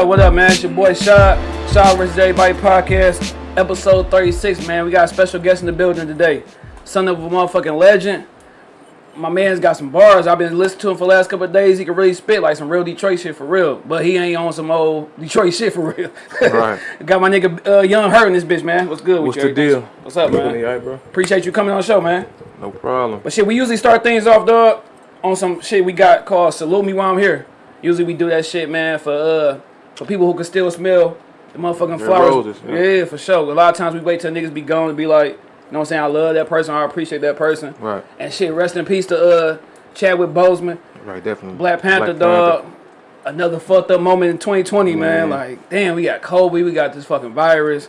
What up, what up, man? It's your boy Shot. Shot vs. Everybody podcast, episode 36, man. We got a special guest in the building today. Son of a motherfucking legend. My man's got some bars. I've been listening to him for the last couple of days. He can really spit like some real Detroit shit for real. But he ain't on some old Detroit shit for real. Right. got my nigga uh, Young Hurt in this bitch, man. What's good with What's you? the deal? What's up, man? All right, bro. Appreciate you coming on the show, man. No problem. But shit, we usually start things off, dog, on some shit we got called Salute Me While I'm Here. Usually we do that shit, man, for uh for people who can still smell the motherfucking Their flowers. roses, yeah. yeah. for sure. A lot of times we wait till niggas be gone to be like, you know what I'm saying, I love that person, I appreciate that person. Right. And shit, rest in peace to uh Chadwick Boseman, Right, definitely. Black Panther, Black dog. Another fucked up moment in 2020, man. Man. Like, damn, we got Kobe, we got this fucking virus,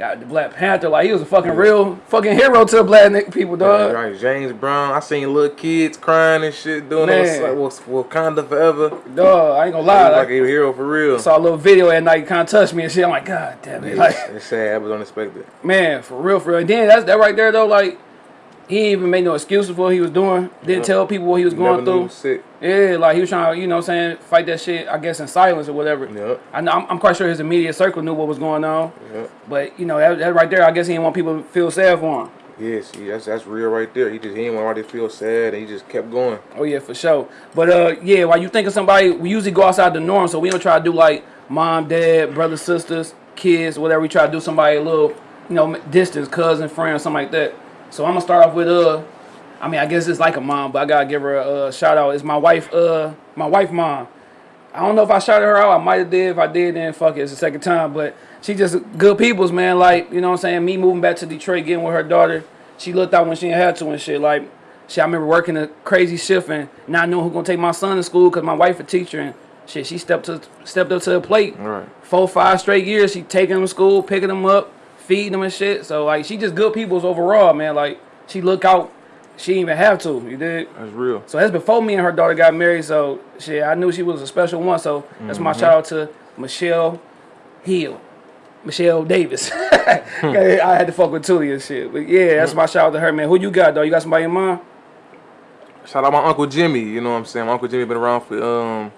got the Black Panther. Like, he was a fucking real fucking hero to the black people, dog. Right, right, James Brown. I seen little kids crying and shit doing Man. it. Was like, Wakanda forever. Dog, I ain't gonna lie. was Like, like a hero for real. saw a little video at night, kind of touched me and shit. I'm like, God damn it, like, it's sad. It was unexpected. man, for real, for real. And then that's that right there though. Like, he even made no excuses for what he was doing. Didn't Yeah. tell people what he was Never going he through. Yeah, like he was trying to, you know, what I'm saying fight that shit. I guess in silence or whatever. Yep. I know, I'm, I'm quite sure his immediate circle knew what was going on. Yep. But you know, that, that right there, I guess he didn't want people to feel sad for him. Yes, yeah, that's that's real right there. He just he didn't want to feel sad, and he just kept going. Oh yeah, for sure. But uh, yeah, while you think of somebody, we usually go outside the norm, so we don't try to do like mom, dad, brothers, sisters, kids, whatever. We try to do somebody a little, you know, distance, cousin, friend, something like that. So I'm gonna start off with uh, I mean, I guess it's like a mom, but I gotta give her a, uh shout out. It's my wife, uh, my wife mom. I don't know if I shouted her out. I might have did. If I did, then fuck it. It's the second time. But she just good people's man. Like you know what I'm saying. Me moving back to Detroit, getting with her daughter. She looked out when she had to and shit. Like shit. I remember working a crazy shift and not knowing who gonna take my son to school because my wife a teacher and shit. She stepped to stepped up to the plate. All right. Four five straight years. She taking them to school, picking them up, feeding them and shit. So like she just good people's overall, man. Like she look out. She didn't even have to. You did. That's real. So that's before me and her daughter got married. So shit, I knew she was a special one. So that's my Mm-hmm. shout out to Michelle Hill, Michelle Davis. I had to fuck with Tully and shit. But yeah, that's my shout out to her, man. Who you got though? You got somebody in mind? Shout out my uncle Jimmy. You know what I'm saying? My uncle Jimmy been around for um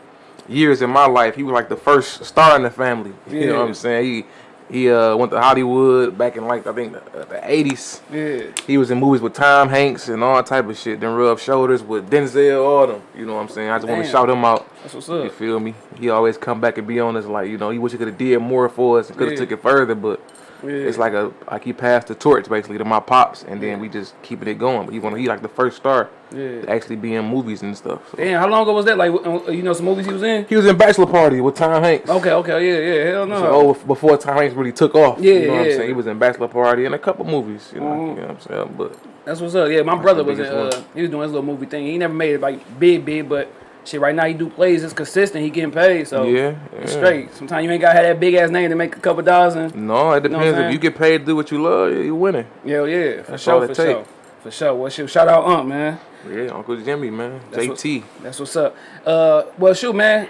years in my life. He was like the first star in the family. You know what I'm saying? He he uh went to Hollywood back in like I think the, uh, the 80s. Yeah. He was in movies with Tom Hanks and all type of shit. Then rub shoulders with Denzel, all them. You know what I'm saying? I just want to shout him out. That's what's up. You feel me? He always come back and be on us like, you know, he wish he could have did more for us and could have Yeah. took it further, but Yeah. it's like a like he passed the torch basically to my pops and then we just keeping it going. But he want he like the first star Yeah. to actually be in movies and stuff. So. Damn, how long ago was that? Like, uh, you know, some movies he was in? He was in Bachelor Party with Tom Hanks. Okay, okay, yeah, yeah, hell no. So, oh, before Tom Hanks really took off. Yeah, you know what I'm yeah. saying? He was in Bachelor Party and a couple movies. You know, Mhm. you know what I'm saying? But That's what's up. Yeah, my brother was in, uh, he was doing his little movie thing. He never made it like big, big, but shit, right now he do plays. It's consistent. He getting paid, so yeah, it's yeah. straight. Sometimes you ain't gotta have that big ass name to make a couple dollars. And No, it know what I'm depends. if you get paid to do what you love, you winning. yeah, yeah, for That's sure, for it sure, for sure. Well, shoot, shout out Ump, man. Yeah, Uncle Jimmy, man. That's what- JT. That's what's up. Uh, well, shoot, man,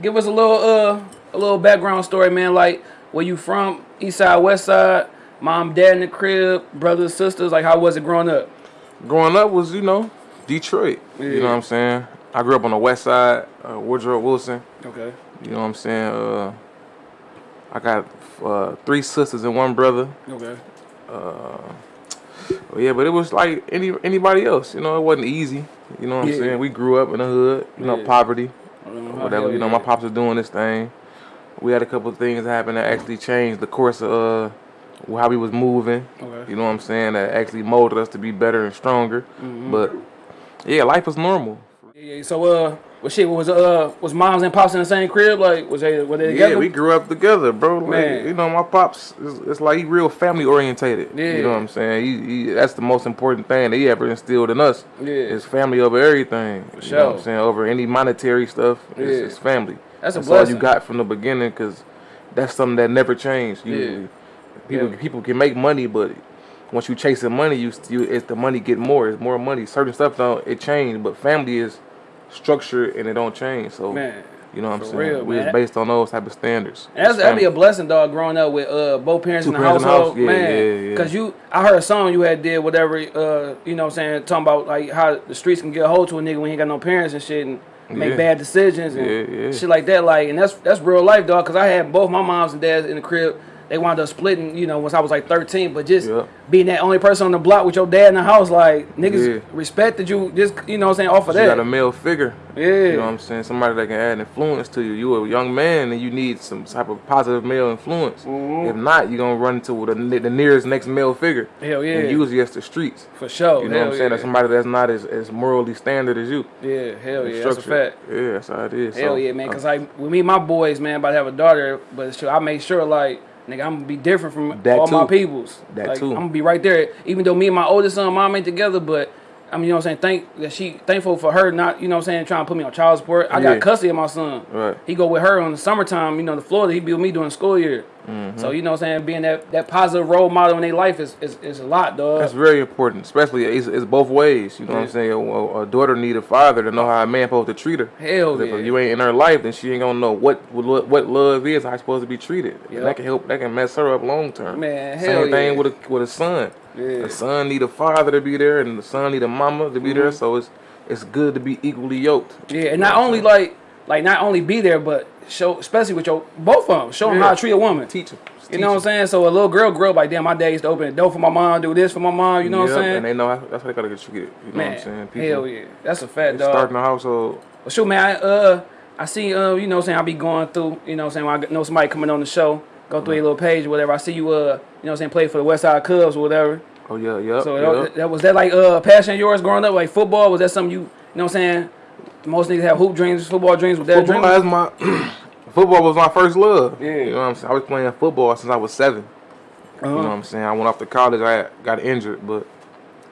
give us a little uh a little background story, man. Like where you from? East side, west side. Mom, dad in the crib, brothers, sisters. Like how was it growing up? Growing up was, you know, Detroit. You know what I'm saying? I grew up on the west side, uh, Woodrow Wilson. Okay. You know what I'm saying? Uh, I got uh, three sisters and one brother. Okay. Well, yeah, but it was like any anybody else. You know, it wasn't easy. You know what Yeah. I'm saying? We grew up in the hood. You know, Yeah. poverty, Uh, whatever. You know, my pops was doing this thing. We had a couple of things happen that actually changed the course of uh, how we was moving. Okay. You know what I'm saying? That actually molded us to be better and stronger. Mm-hmm. But yeah, life was normal. Yeah, yeah. So uh, what shit was uh was moms and pops in the same crib? Like was they were they together? Yeah, we grew up together, bro. Like, Man. you know, my pops, is, it's like he real family orientated. Yeah. You know what I'm saying? He, he, that's the most important thing that he ever instilled in us. Yeah. Is family over everything. you know what sure. I'm saying? Over any monetary stuff, it's, Yeah. it's family. That's a all you got from the beginning, because that's something that never changed. Usually, people Yeah. people can make money, but once you chasing money, you you it's the money get more. It's more money. Certain stuff don't it change, but family is structured and it don't change. So Man, you know what I'm saying? real, we man. was based on those type of standards. And that's that'd be a blessing, dog. Growing up with uh both parents Two in the parents in the household, house, yeah, man. yeah, yeah. Cause you, I heard a song you had did whatever, uh, you know, what I'm saying talking about like how the streets can get a hold to a nigga when he ain't got no parents and shit. And make Yeah. bad decisions and shit like that. Like, and that's that's real life, dog. Cause I had both my moms and dads in the crib. They wound up splitting, you know, once I was like 13. But just Yeah. being that only person on the block with your dad in the house, like niggas Yeah. respected you. Just you know, what I'm saying off of You that. You got a male figure. Yeah. You know what I'm saying? Somebody that can add influence to you. You a young man and you need some type of positive male influence. Mm-hmm. If not, you're gonna run into the, the nearest next male figure. Hell yeah. And usually it's the streets. For sure. You know hell what I'm saying? Yeah. That's somebody that's not as, as morally standard as you. yeah, hell yeah. That's a fact. Yeah, that's how it is. Hell So, yeah, man. uh, Cause like with me, and my boys, man, about to have a daughter, but sure, I make sure like nigga, I'm gonna be different from That all my peoples. That like, too. I'm gonna be right there. Even though me and my oldest son, mom ain't together, but I mean, you know what I'm saying? Thank that she thankful for her not, you know what I'm saying, trying to put me on child support. I Yeah. got custody of my son. Right. He go with her on the summertime, you know, the Florida, he be with me during school year. Mm-hmm. So, you know what I'm saying, being that, that positive role model in their life is, is, is a lot, dog. That's very important, especially it's, it's both ways. You know what I'm saying? A, a daughter need a father to know how a man supposed to treat her. Hell yeah. If you ain't in her life, then she ain't gonna know what what what love is, how she supposed to be treated. And that can help. That can mess her up long term. Man, hell Same hell thing yeah. with a with a son. Yeah. The son need a father to be there, and the son need a mama to be Mm-hmm. there. So it's it's good to be equally yoked. Yeah, and not only like, like not only be there, but show, especially with your, both of them, show them how to treat a woman. Teach them. You know what I'm saying? So a little girl grew up like, damn, my dad used to open the door for my mom, do this for my mom. You know what I'm saying? And they know how, that's how they gotta get treated. You know Man, what I'm saying? hell yeah, that's a fact, they Starting dog. a household. Well, shoot, man, I, uh, I see, uh, you know, what I'm saying I be going through, you know, what I'm saying when I know somebody coming on the show, go through your little page or whatever. I see you, uh, you know, what I'm saying play for the West Side Cubs or whatever. Oh yeah, yeah. So that, that was that like uh, a passion of yours growing up, like football? Was that something you, you know, what I'm saying? Most niggas have hoop dreams, football dreams. Was that a dream? Football, that's my football was my first love. Yeah. You know what I'm saying? I was playing football since I was 7 You know what I'm saying? I went off to college. I got injured, but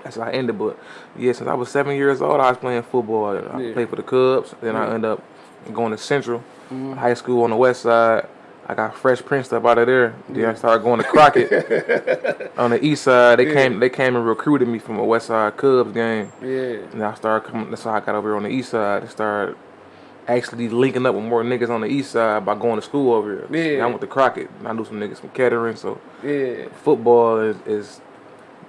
that's how I ended. But yeah, since I was seven years old, I was playing football. I Yeah. Played for the Cubs. Then I ended up going to Central High School on the West Side. I got Fresh Prince up out of there. Then I started going to Crockett on the East Side. They came. They came and recruited me from a West Side Cubs game. Yeah. And I started coming. That's how I got over here on the east side. and started actually linking up with more niggas on the east side by going to school over here. Yeah. And I went to Crockett. And I knew some niggas from Kettering. So Yeah. football is, is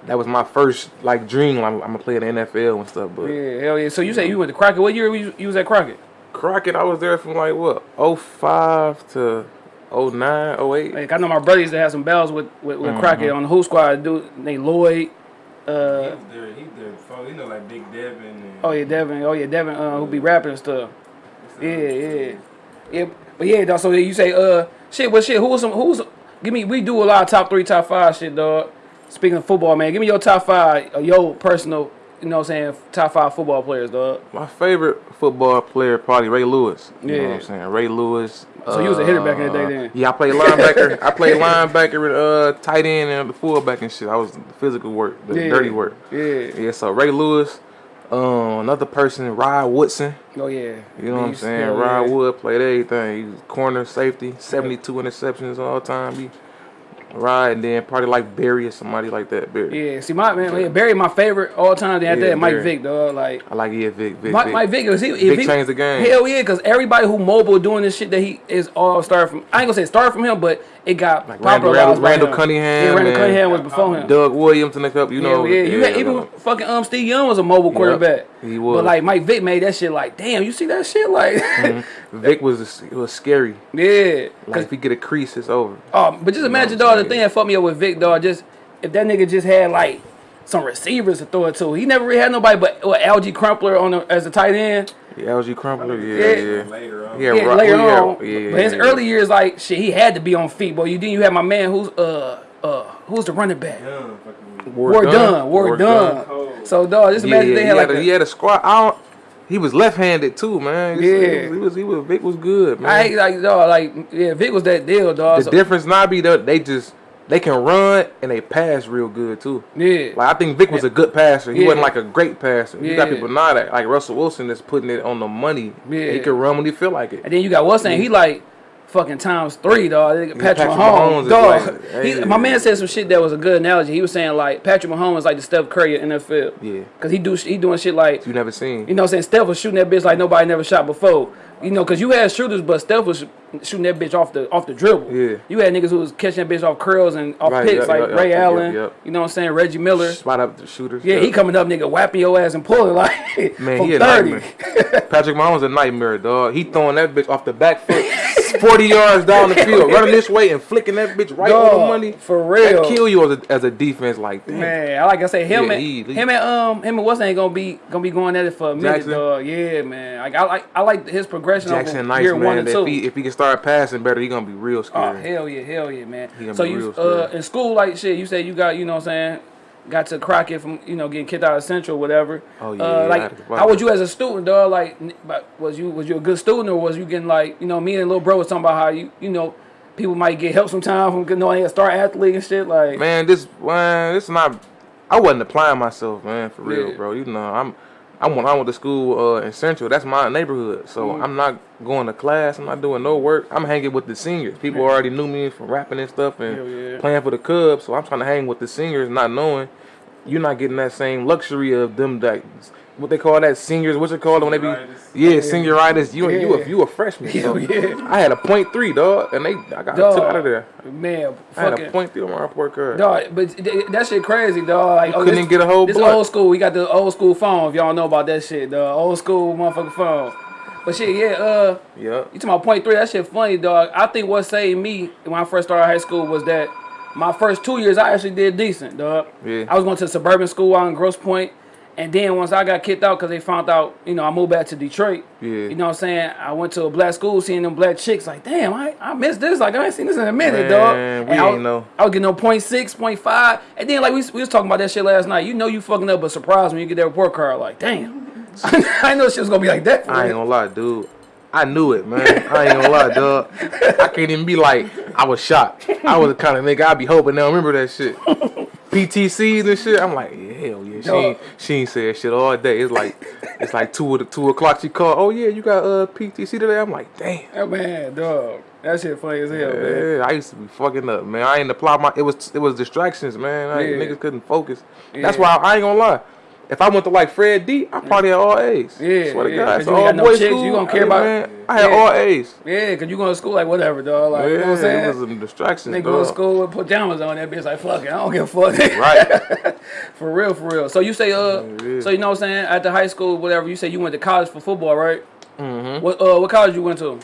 that was my first like dream. I'm, I'm gonna play in the NFL and stuff. But Yeah, hell yeah. So you say you went to Crockett. What year were you, you was at Crockett? Crockett, I was there from like what 05 to 09, 08. Like I know my brother used to have some bells with with, with Mm-hmm. Crockett on the Who Squad. Dude, they Lloyd. He Uh, was there. He there before. You know, like Big Devin. And oh yeah, Devin. Oh yeah, Devin. Uh, who be rapping and stuff. Yeah, yeah, yeah. But yeah, dog. So you say uh shit. But shit, who was some? Who was? Give me. We do a lot of top three, top five shit, dog. Speaking of football, man, give me your top five, uh, your personal. You know what I'm saying? Top five football players, dog. My favorite football player probably Ray Lewis. You know Yeah. what I'm saying? Ray Lewis. So you was a hitter back in the day uh, then? Yeah, I played linebacker. I played linebacker and uh, tight end and the fullback and shit. I was the physical work, the Yeah. dirty work. Yeah. Yeah, so Ray Lewis, um, another person, Rod Woodson. Oh yeah. You know what I'm saying? Hell Rod yeah. Wood played everything. He was corner safety, 72 interceptions all time. He Rod and then probably like Barry or somebody like that. Barry. Yeah. See, my man, yeah, Barry, my favorite all time. After Yeah, that, Mike Barry. Vick, dog. Like. I like yeah, Vic. Vic, Mike, Vic. Mike Vick, is he, if Vic he changed the game. Hell yeah, because everybody who mobile doing this shit that he is all started from. I ain't gonna say started from him, but it got Like Randall- by Randall. Cunningham Yeah, Randall and Cunningham was before him. Doug Williams in the cup, you know. yeah, yeah. You had, even fucking um Steve Young was a mobile quarterback. he was. But like Mike Vick made that shit like, damn, you see that shit like, Vic was it was scary. yeah. Like if he get a crease, it's over. Oh, but just imagine, I'm dog, the thing that fucked me up with Vic, dog, just if that nigga just had like some receivers to throw it to. He never really had nobody but what, Alge Crumpler on the, as a tight end. The Alge Crumpler, yeah, Yeah. yeah. Later on. Yeah, Yeah, later yeah, on. yeah, but his yeah. early years, like shit, he had to be on feet, boy. You then you had my man who's uh uh who's the running back? Young, fucking War done, war done. Cold. So dog, just imagine yeah, they he, had like had a, a- he had a squad. I don't, he was left-handed too, man. He Yeah. he was, he was, he was Vic was good, man. I hate like dog, like yeah, Vic was that deal, dog. the So, difference now be that they just they can run and they pass real good too. yeah, Like I think Vic was a good passer. He Yeah. wasn't like a great passer. You got people now that like Russell Wilson that's putting it on the money. Yeah. He can run when he feel like it. and then you got what's saying he like. Fucking times three, dog. Patrick, Patrick Mahomes, Mahomes dog. like- he, hey. my man said some shit that was a good analogy. He was saying like Patrick Mahomes is like the Steph Curry of NFL. Yeah. Cause he do he doing shit like You never seen. You know what I'm saying? Steph was shooting that bitch like nobody never shot before. You know, cause you had shooters, but Steph was shooting that bitch off the off the dribble. Yeah. You had niggas who was catching that bitch off curls and off Right, picks yep, like yep, Ray yep, Allen. You know what I'm saying? Reggie Miller. Spot up the shooters. Yeah, he coming up, nigga, whapping your ass and pulling like Man, from he 30. Patrick Mahomes a nightmare, dog. He throwing that bitch off the back foot, forty yards down the field, running this way and flicking that bitch right on the money. for real. that kill you as a, as a defense. Like, damn. Man, I like I say, him Yeah, and he- him and um him and what's ain't gonna be gonna be going at it for a minute, Jackson? dog. Yeah, man. Like I like I like his progression Jackson over nice year one man. and If two. he if he can start passing better, he gonna be real Oh hell yeah, hell yeah, man. So you real uh in school like shit, you say you got you know what I'm saying, got to Crockett from you know getting kicked out of Central, whatever. Oh, yeah, Uh, yeah, I had like how was you as a student, dog? Like was you was you a good student or was you getting like you know me and little bro was talking about how you you know people might get help sometimes from getting on a star athlete and shit like. man, this man, this not. I wasn't applying myself, man, for real, Yeah. bro. You know, I'm. I went went to school uh, in Central. That's my neighborhood. So Mm. I'm not going to class. I'm not doing no work. I'm hanging with the seniors. People already knew me from rapping and stuff and yeah. playing for the Cubs. So I'm trying to hang with the seniors, not knowing you're not getting that same luxury of them that what they call that seniors. What's it called when they be Senioritis. yeah senioritis. You and you Yeah. a you a freshman. So Hell yeah. I had a point three dog, and they I got Dog. took out of there. Man, I had a point three on my report card. Dog, but th- that shit crazy, dog. Like, couldn't even get a whole This blunt. old school. We got the old school phone. If y'all know about that shit, the old school motherfucking phone. But shit, yeah. Uh, yeah. you talking about point three? That shit funny, dog. I think what saved me when I first started high school was that my first two years I actually did decent, dog. Yeah. I was going to suburban school out in Grosse Pointe, and then once I got kicked out because they found out, you know, I moved back to Detroit. Yeah. You know what I'm saying? I went to a black school, seeing them black chicks. Like, damn, I I missed this. Like, I ain't seen this in a minute, dog. Man, we And I ain't was- know. I was getting no point six, point five, and then like we, we was talking about that shit last night. You know you fucking up, but surprise when you get that report card. Like, damn, I know shit was gonna be like that. I ain't gonna lie, dude. I knew it, man. I ain't gonna lie, dog. I can't even be like, I was shocked. I was the kind of nigga I'd be hoping they'll remember that shit. PTCs and shit. I'm like, yeah, hell yeah. She ain't, she ain't said shit all day. It's like it's like two the two o'clock. She called. Oh yeah, you got uh PTC today. I'm like, damn. Oh, man, dog, that shit funny as hell, man. Yeah, I used to be fucking up, man. I ain't apply my. It was it was distractions, man. I, Yeah. Niggas couldn't focus. Yeah. That's why I, ain't gonna lie. If I went to like Fred D, I probably had all A's. Yeah, swear to yeah, God, you all no boys chicks, school. you gonna care about- Man, I had Yeah. all A's. Yeah, cause you going to school like whatever, dog. Like, Yeah, you know what I'm it saying? was some distractions, They go to school with pajamas on. That bitch like fuck it. I don't give a fuck. Right. for real, for real. So you say uh, Yeah. so you know what I'm saying? After high school, whatever. You say you went to college for football, right? Mm-hmm. What uh, what college you went to?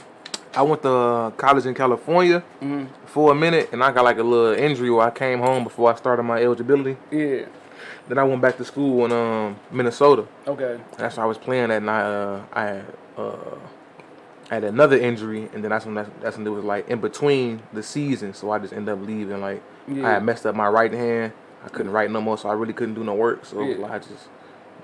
I went to uh, college in California Mm-hmm. for a minute, and I got like a little injury where I came home before I started my eligibility. Yeah. Then I went back to school in um, Minnesota. Okay. That's where I was playing that and I, uh, I had, uh, I had another injury, and then that's when that's, that's when it was like in between the season, so I just ended up leaving. Like Yeah. I had messed up my right hand, I couldn't write no more, so I really couldn't do no work. So Yeah. like, I just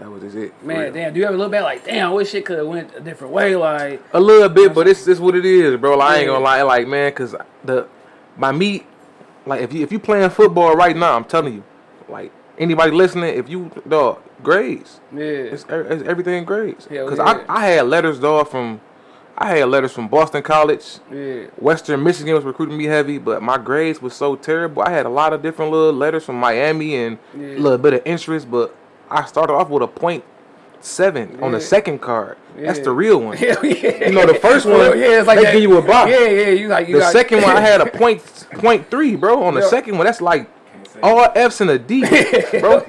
that was just it. Man, damn. Do you ever look back like, damn, I wish it could have went a different way? Like, A little bit, but it's just what it is, bro. Like, I ain't gonna lie, like man, cause the my meat, like if you if you playing football right now, I'm telling you, like anybody listening, if you dog grades, yeah. it's, e- it's everything grades. Hell Cause yeah. I I had letters dog from, I had letters from Boston College. Yeah. Western Michigan was recruiting me heavy, but my grades was so terrible. I had a lot of different little letters from Miami and Yeah. a little bit of interest, but I started off with a point seven on the second card. That's the real one. Yeah. You know, the first one, yeah, it's like they that. give you a box. Yeah, yeah. You like you The got, second one, I had a point point three, bro. On the Yeah. second one, that's like all F's and a D, bro.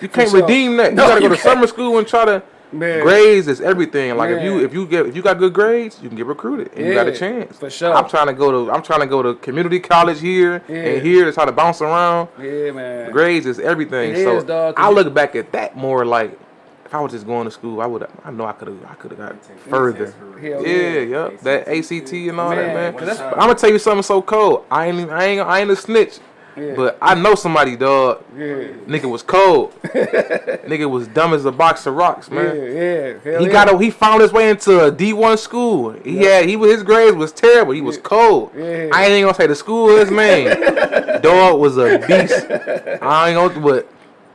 You can't sure. redeem that. You No, gotta go you to summer school and try to. Man. Grades is everything. Like if you if you get if you got good grades, you can get recruited and you got a chance. for sure. I'm trying to go to I'm trying to go to community college here Yeah. and here to try to bounce around. Yeah, man. Grades is everything. It so is, dog, I look back at that more like if I was just going to school, I would I know I could have I could have got further. test for real. Hell Yeah, yeah. yep. That ACT and all Man, that, man. I'm gonna tell you something so cold. I ain't, I ain't, I ain't a snitch. Yeah. But I know somebody, dog. Yeah. Nigga was cold. Nigga was dumb as a box of rocks, man. yeah. Hell He yeah. got a, he found his way into a D1 school. He had he was his grades was terrible. He was cold. Yeah. I ain't even gonna say the school is man. Dog was a beast. I ain't gonna but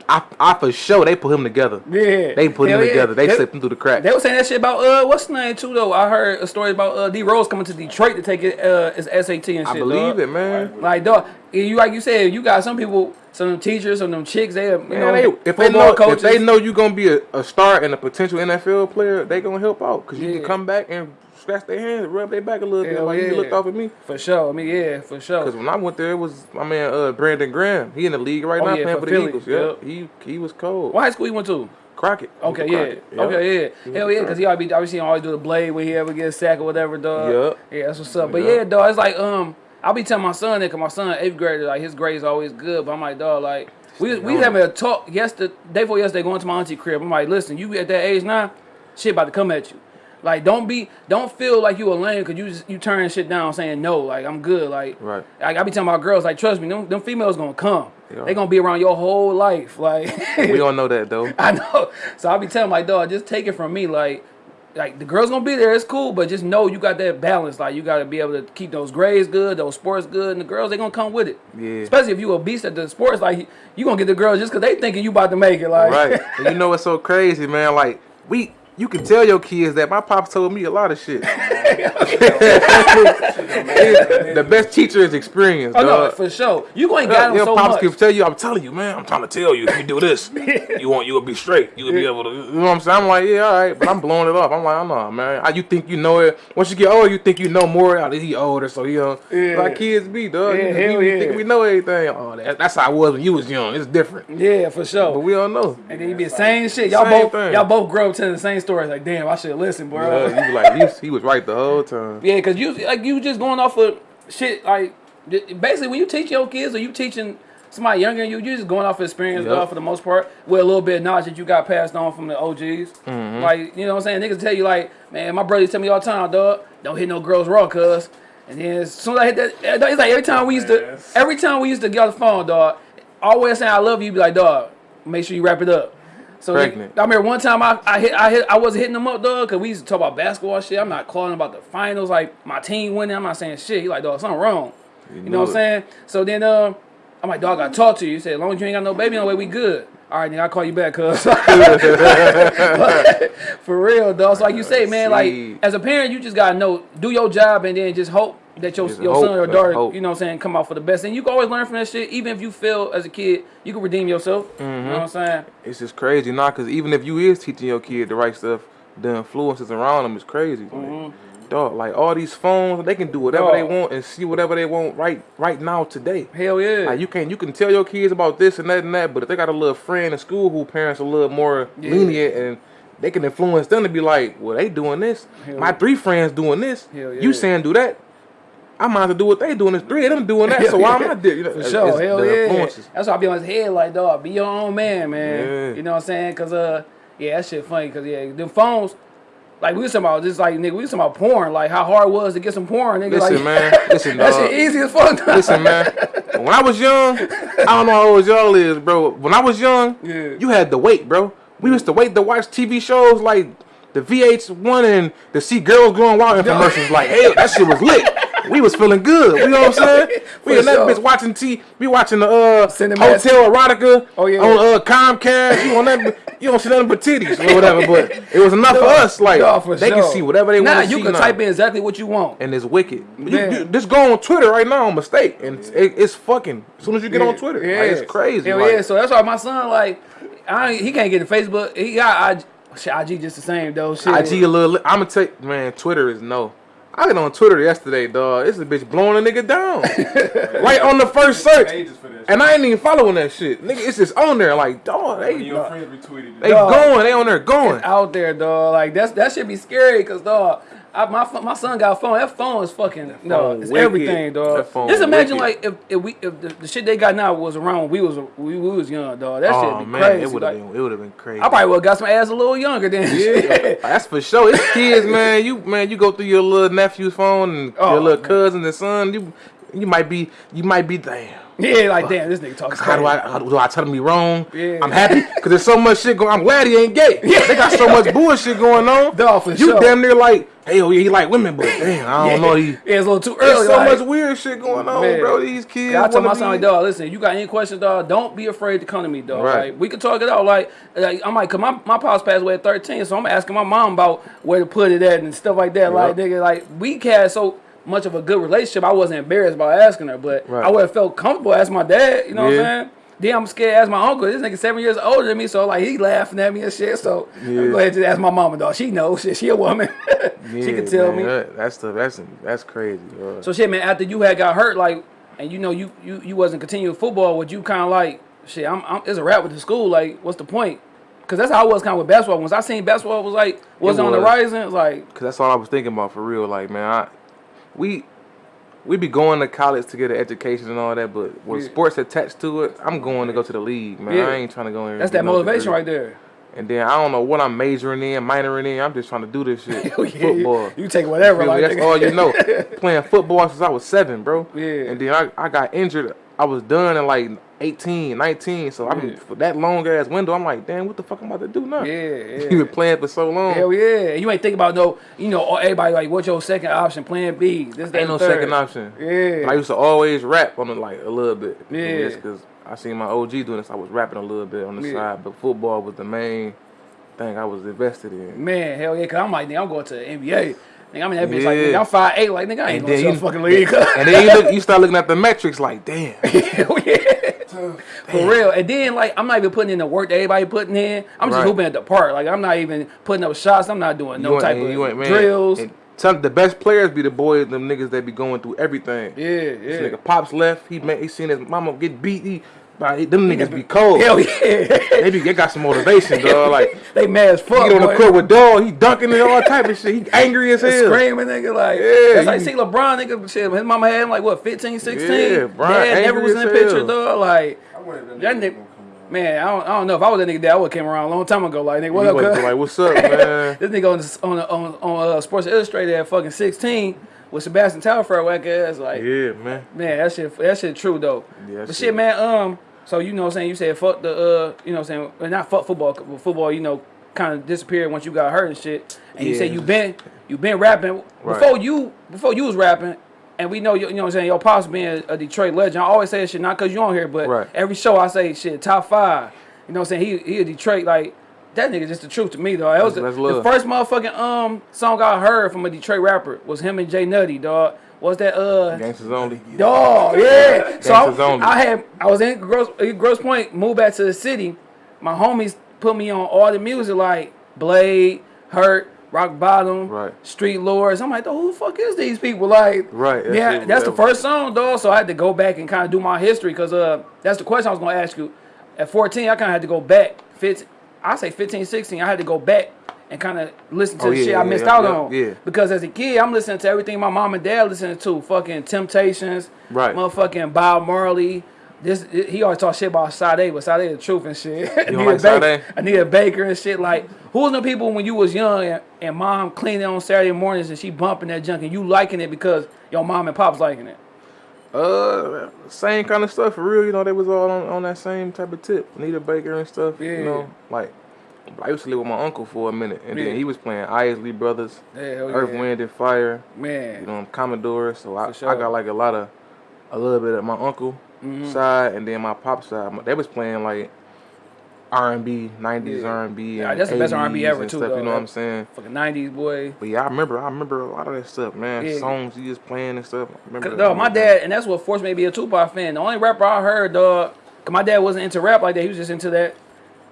I, I for sure they put him together. Yeah. They put Hell him yeah. together. They, They- slipped him through the cracks. They were saying that shit about uh what's the name too though. I heard a story about uh D Rose coming to Detroit to take it uh his SAT and shit. I believe dog. it, man. Like dog, you like you said, you got some people, some them teachers, some them chicks, they you Man, know they, if they know coaches. if they know you're gonna be a, a star and a potential NFL player, they gonna help out because you Yeah. can come back and scratch their hands, rub their back a little bit. Hell Like yeah. you looked off at me. For sure. I mean, yeah, for sure. Cause when I went there, it was my man uh, Brandon Graham. He in the league right Oh, now yeah, playing for for, the Eagles. Yeah, Yep. he he was cold. What high school you went to? Crockett. Okay, yeah. Crockett. Yep. Okay, yeah. Hell yeah, because he always be, I be seeing him always do the blade when he ever gets sacked or whatever, dog. Yup. Yeah, that's what's up. But Yup. yeah, dog, it's like, um, I'll be telling my son that, because my son, eighth grader, like, his grades always good. But I'm like, dog, like, we, we having a talk yesterday, day before yesterday, going to my auntie crib. I'm like, listen, you at that age now, shit about to come at you. Like, don't be, don't feel like you a lame because you just, you turn shit down saying no. Like, I'm good. Like, Right. Like, I be telling my girls, like, trust me, them, them females gonna come. They. They gonna be around your whole life. Like, We don't know that though. I know. So I'll be telling my dog, just take it from me. Like, like the girls gonna be there, it's cool, but just know you got that balance. Like you gotta be able to keep those grades good, those sports good, and the girls they gonna come with it. Yeah. Especially if you a beast at the sports, like you gonna get the girls just cause they thinking you about to make it. Like Right. and you know what's so crazy, man? Like we you can tell your kids that my pops told me a lot of shit. the best teacher is experience, oh no, dog. for sure. You going Yeah, got them your so pops much. can tell you, I'm telling you, man, I'm trying to tell you, if you do this, you want you will be straight. You will be able to you know what I'm saying? I'm like, yeah, all right, but I'm blowing it off. I'm like, I know, man. How you think you know it? Once you get older, you think you know more. Oh, he older, so he uh, Yeah. like kids be, dog. Yeah, You- hell we, yeah. think we know everything. Oh, that, that's how I was when you was young. It's different, Yeah, for sure. but we don't know. and then you be the same shit. Y'all both y'all both grow up telling the same stories. Like, damn, I should listen, bro. Uh, you be like, he was, he was right the whole time. Yeah, cause you like you just going off of shit like basically when you teach your kids or you teaching somebody younger than you, you just going off of experience, Yep. dog, for the most part, with a little bit of knowledge that you got passed on from the OGs. Mm-hmm. Like you know what I'm saying? Niggas tell you like, man, my brothers tell me all the time, dog, don't hit no girls raw, cuz. And then as soon as I hit that, it's like every time we used to, every time we used to get on the phone, dog, always saying I love you, be like, dog, make sure you wrap it up. So they- Pregnant. I remember one time I, I hit I hit I wasn't hitting them up, dog, cause we used to talk about basketball shit. I'm not calling about the finals, like my team winning. I'm not saying shit. He like, dog, something wrong. You, know know what I'm saying? So then uh, I'm like, dog, I talk to you. He said, as long as you ain't got no baby on the way, we good. All right, nigga, I'll call you back, cuz. For real, dog. So like you say, man, like as a parent, you just gotta know, do your job, and then just hope that your your hope, son or daughter, you know what I'm saying, come out for the best. And you can always learn from that shit. Even if you fail as a kid, you can redeem yourself. You Mm-hmm. know what I'm saying? It's just crazy, nah, because even if you is teaching your kid the right stuff, the influences around them is crazy. Like, Dog, like all these phones, they can do whatever they want and see whatever they want right right now today. Hell yeah. Like you can you can tell your kids about this and that and that, but if they got a little friend in school who parents are a little more Yeah. lenient and they can influence them to be like, well, they doing this. Hell My yeah. three friends doing this. Hell yeah. You saying do that? I might have to do what they doing. There's three of them doing that, so why am I doing? You know, For sure, it's hell yeah. That's why I be on his head like, dog, be your own man, man. Yeah. You know what I'm saying? Cause uh, yeah, that shit funny. Cause yeah, them phones, like we was talking about, just like nigga, we was talking about porn, like how hard it was to get some porn, nigga. Listen, like, man. Listen, that dog. shit easy as fuck. Listen, man. When I was young, I don't know how old y'all is, bro. When I was young, Yeah. you had to wait, bro. We used to wait to watch TV shows like the VH1 and to see girls going wild infomercials. Like, hey, that shit was lit. We was feeling good. You know what I'm saying? We that sure. bitch watching T. We watching the uh Cinemax. Hotel Erotica Oh, yeah. on uh Comcast. You on that? You don't see nothing but titties or whatever. But it was enough for us. Like Dog, for they sure. can see whatever they Nah, want see. you can now type in exactly what you want. and it's wicked. You, you just go on Twitter right now on mistake, and it's, it, it's fucking. As soon as you get on Twitter, yeah, like, it's crazy. Hell like, yeah, so that's why my son like, I he can't get to Facebook. He got IG, shit, IG just the same though. Shit. IG a little. I'm gonna you, man. Twitter is no. I got on Twitter yesterday, dog. This is a bitch blowing a nigga down, right on the first search, Pages for that. and I ain't even following that shit, nigga. It's just on there, like, dog. They your friends retweeted they. Dog. going, they on there going. out there, dog. Like that's that should be scary, cause dog. I, my my son got a phone. That phone is fucking no, it's wicked. everything, dog. Phone Just imagine wicked. like if, if we if the, the shit they got now was around when we was we, we was young, dog. That Oh shit be man, crazy. it would have like, been, it would have been crazy. I probably would have got some ass a little younger then. Yeah, that's for sure. It's kids, man. You man, you go through your little nephew's phone and Oh, your little man. cousin and son. You you might be you might be damn. yeah, like damn, this nigga talking. How do I how do I tell him he wrong? Yeah. I'm happy because there's so much shit going. I'm glad he ain't gay. Yeah. They got so much bullshit going on. Dog, for you sure. damn near like, hey, oh yeah, he like women, but damn, I don't know. He Yeah, it's a little too early. there's so like- much weird shit going on, Man. bro. These kids. I told my son, like, dog, listen, you got any questions, dog, don't be afraid to come to me, dog. Right. Like, we can talk it out. Like, like I'm like, cause my, my pops passed away at 13, so I'm asking my mom about where to put it at and stuff like that. Like, Yep. nigga, like, we had so much of a good relationship, I wasn't embarrassed about asking her, but Right. I would have felt comfortable asking my dad, you know what I'm saying? Then I'm scared to ask my uncle. This nigga seven years older than me, so like he laughing at me and shit. So Yeah. I'm go ahead and ask my mama, dog. She knows. Shit, she a woman. she Yeah, can tell man, me. that- that's the that's that's crazy. bro. So shit, man. After you had got hurt, like, and you know you you you wasn't continuing football, would you kind of like shit? I'm, I'm it's a rap with the school. Like, what's the point? Because that's how I was kind of with basketball. Once I seen basketball was like was It on the was. rising, it's like Cause that's all I was thinking about for real. Like, man, I, we we be going to college to get an education and all that, but when Yeah. sports attached to it, I'm going to go to the league, man. Yeah. I ain't trying to go in. that's that motivation right there. And then I don't know what I'm majoring in, minoring in. I'm just trying to do this shit. Oh, yeah, Football. You, take whatever. Like that's all you know. Playing football since I was seven, bro. Yeah. And then I, I got injured. I was done in like 18, 19. So I Yeah. mean, for that long ass window, I'm like, damn, what the fuck I'm about to do now? Yeah, yeah. you been playing for so long. Hell yeah. You ain't think about no, you know, everybody like, what's your second option? Plan B. This, Ain't no third. second option. Yeah. I used to always rap on it like a little bit. Yeah. Just because I seen my OG doing this, I was rapping a little bit on the Yeah. side. But football was the main thing I was invested in. Man, hell yeah, cause I'm like, nigga, I'm going to the NBA. Nigga, I'm in that bitch like, Yeah. nigga, I'm five eight, like nigga, I ain't And going to the fucking league. And then you look, you start looking at the metrics like, damn. Hell yeah. For real. And then like I'm not even putting in the work that everybody putting in. I'm just Right. hooping at the park. Like I'm not even putting up shots. I'm not doing no type of ain't- man, drills. and Some the best players be the boys, them niggas that be going through everything. yeah, This yeah. nigga pops left. He made, he seen his mama get beat. He, like, them niggas be cold. Hell yeah. They be they got some motivation, dog. Like they mad as he fuck. get on the court with dog. He dunking and all type of shit. He angry as hell. Screaming, nigga, like Yeah, that's like see LeBron, nigga. Shit, his mama had him like what, 15, 16? Yeah, Bron Dad never was in the picture, hell. dog. Like I that That nigga nigga- gonna come around. Man, I don't, I don't know if I was that nigga dad, I would have came around a long time ago. Like, nigga, what He up, wasn't cuz? like, what's up, man? This nigga on this- on on, on uh, Sports Illustrated at fucking sixteen with Sebastian Telfair whack ass. Like, yeah, man. man, that shit that shit true though. Yeah, but shit- shit, man. Um, so you know what I'm saying? You said fuck the uh, you know what I'm saying? Not fuck football. Football, you know, kind of disappeared once you got hurt and shit. And you Yeah. said you been you been rapping Right. before you before you was rapping. And we know, you you know what I'm saying, your pops being a Detroit legend. I always say shit, not because you on here, but Right. every show I say shit, top five. You know what I'm saying? He, he a Detroit, like, that nigga just the truth to me, though. That was the, the first motherfucking um song I heard from a Detroit rapper was him and Jay Nutty, dog. Was that, uh, Gangsters only. Dog, yeah. So Gangsters I, only. I had I was in Gross, Grosse Pointe, moved back to the city. My homies put me on all the music like Blade, Hurt, Rock Bottom, Right. Street Lords. I'm like, who the fuck is these people? Like, Right, that yeah, that's the first song, dog. So I had to go back and kind of do my history because uh, that's the question I was gonna ask you. At 14, I kind of had to go back. 15, I say 15, 16. I had to go back and kind of listen to Oh, the yeah, shit I missed yeah, out yeah, on. yeah. Because as a kid, I'm listening to everything my mom and dad listening to. Fucking Temptations, Right. Motherfucking Bob Marley. This he always talk shit about Sade, but Sade the truth and shit. don't Anita like Baker, Sade? Anita Baker and shit. Like, who was the people when you was young and, and mom cleaning on Saturday mornings and she bumping that junk and you liking it because your mom and pops liking it? Uh, same kind of stuff for real. You know, they was all on, on that same type of tip. Anita Baker and stuff. Yeah. You know, like I used to live with my uncle for a minute, and then he was playing Isley Brothers, Yeah, Earth, yeah. Wind and Fire. Man. You know, Commodore. So I, sure. I got like a lot of, a little bit of my uncle Mm-hmm. side, and then my pop side. They was playing like R and B, nineties R and B, Yeah, that's the best R&B ever, too, Stuff, though. you know what I'm saying? Fucking 90s boy. But yeah, I remember. I remember a lot of that stuff, man. Yeah. Songs he was playing and stuff. I remember. Dog, my dad, and that's what forced me to be a Tupac fan. The only rapper I heard, dog, cause my dad wasn't into rap like that. He was just into that.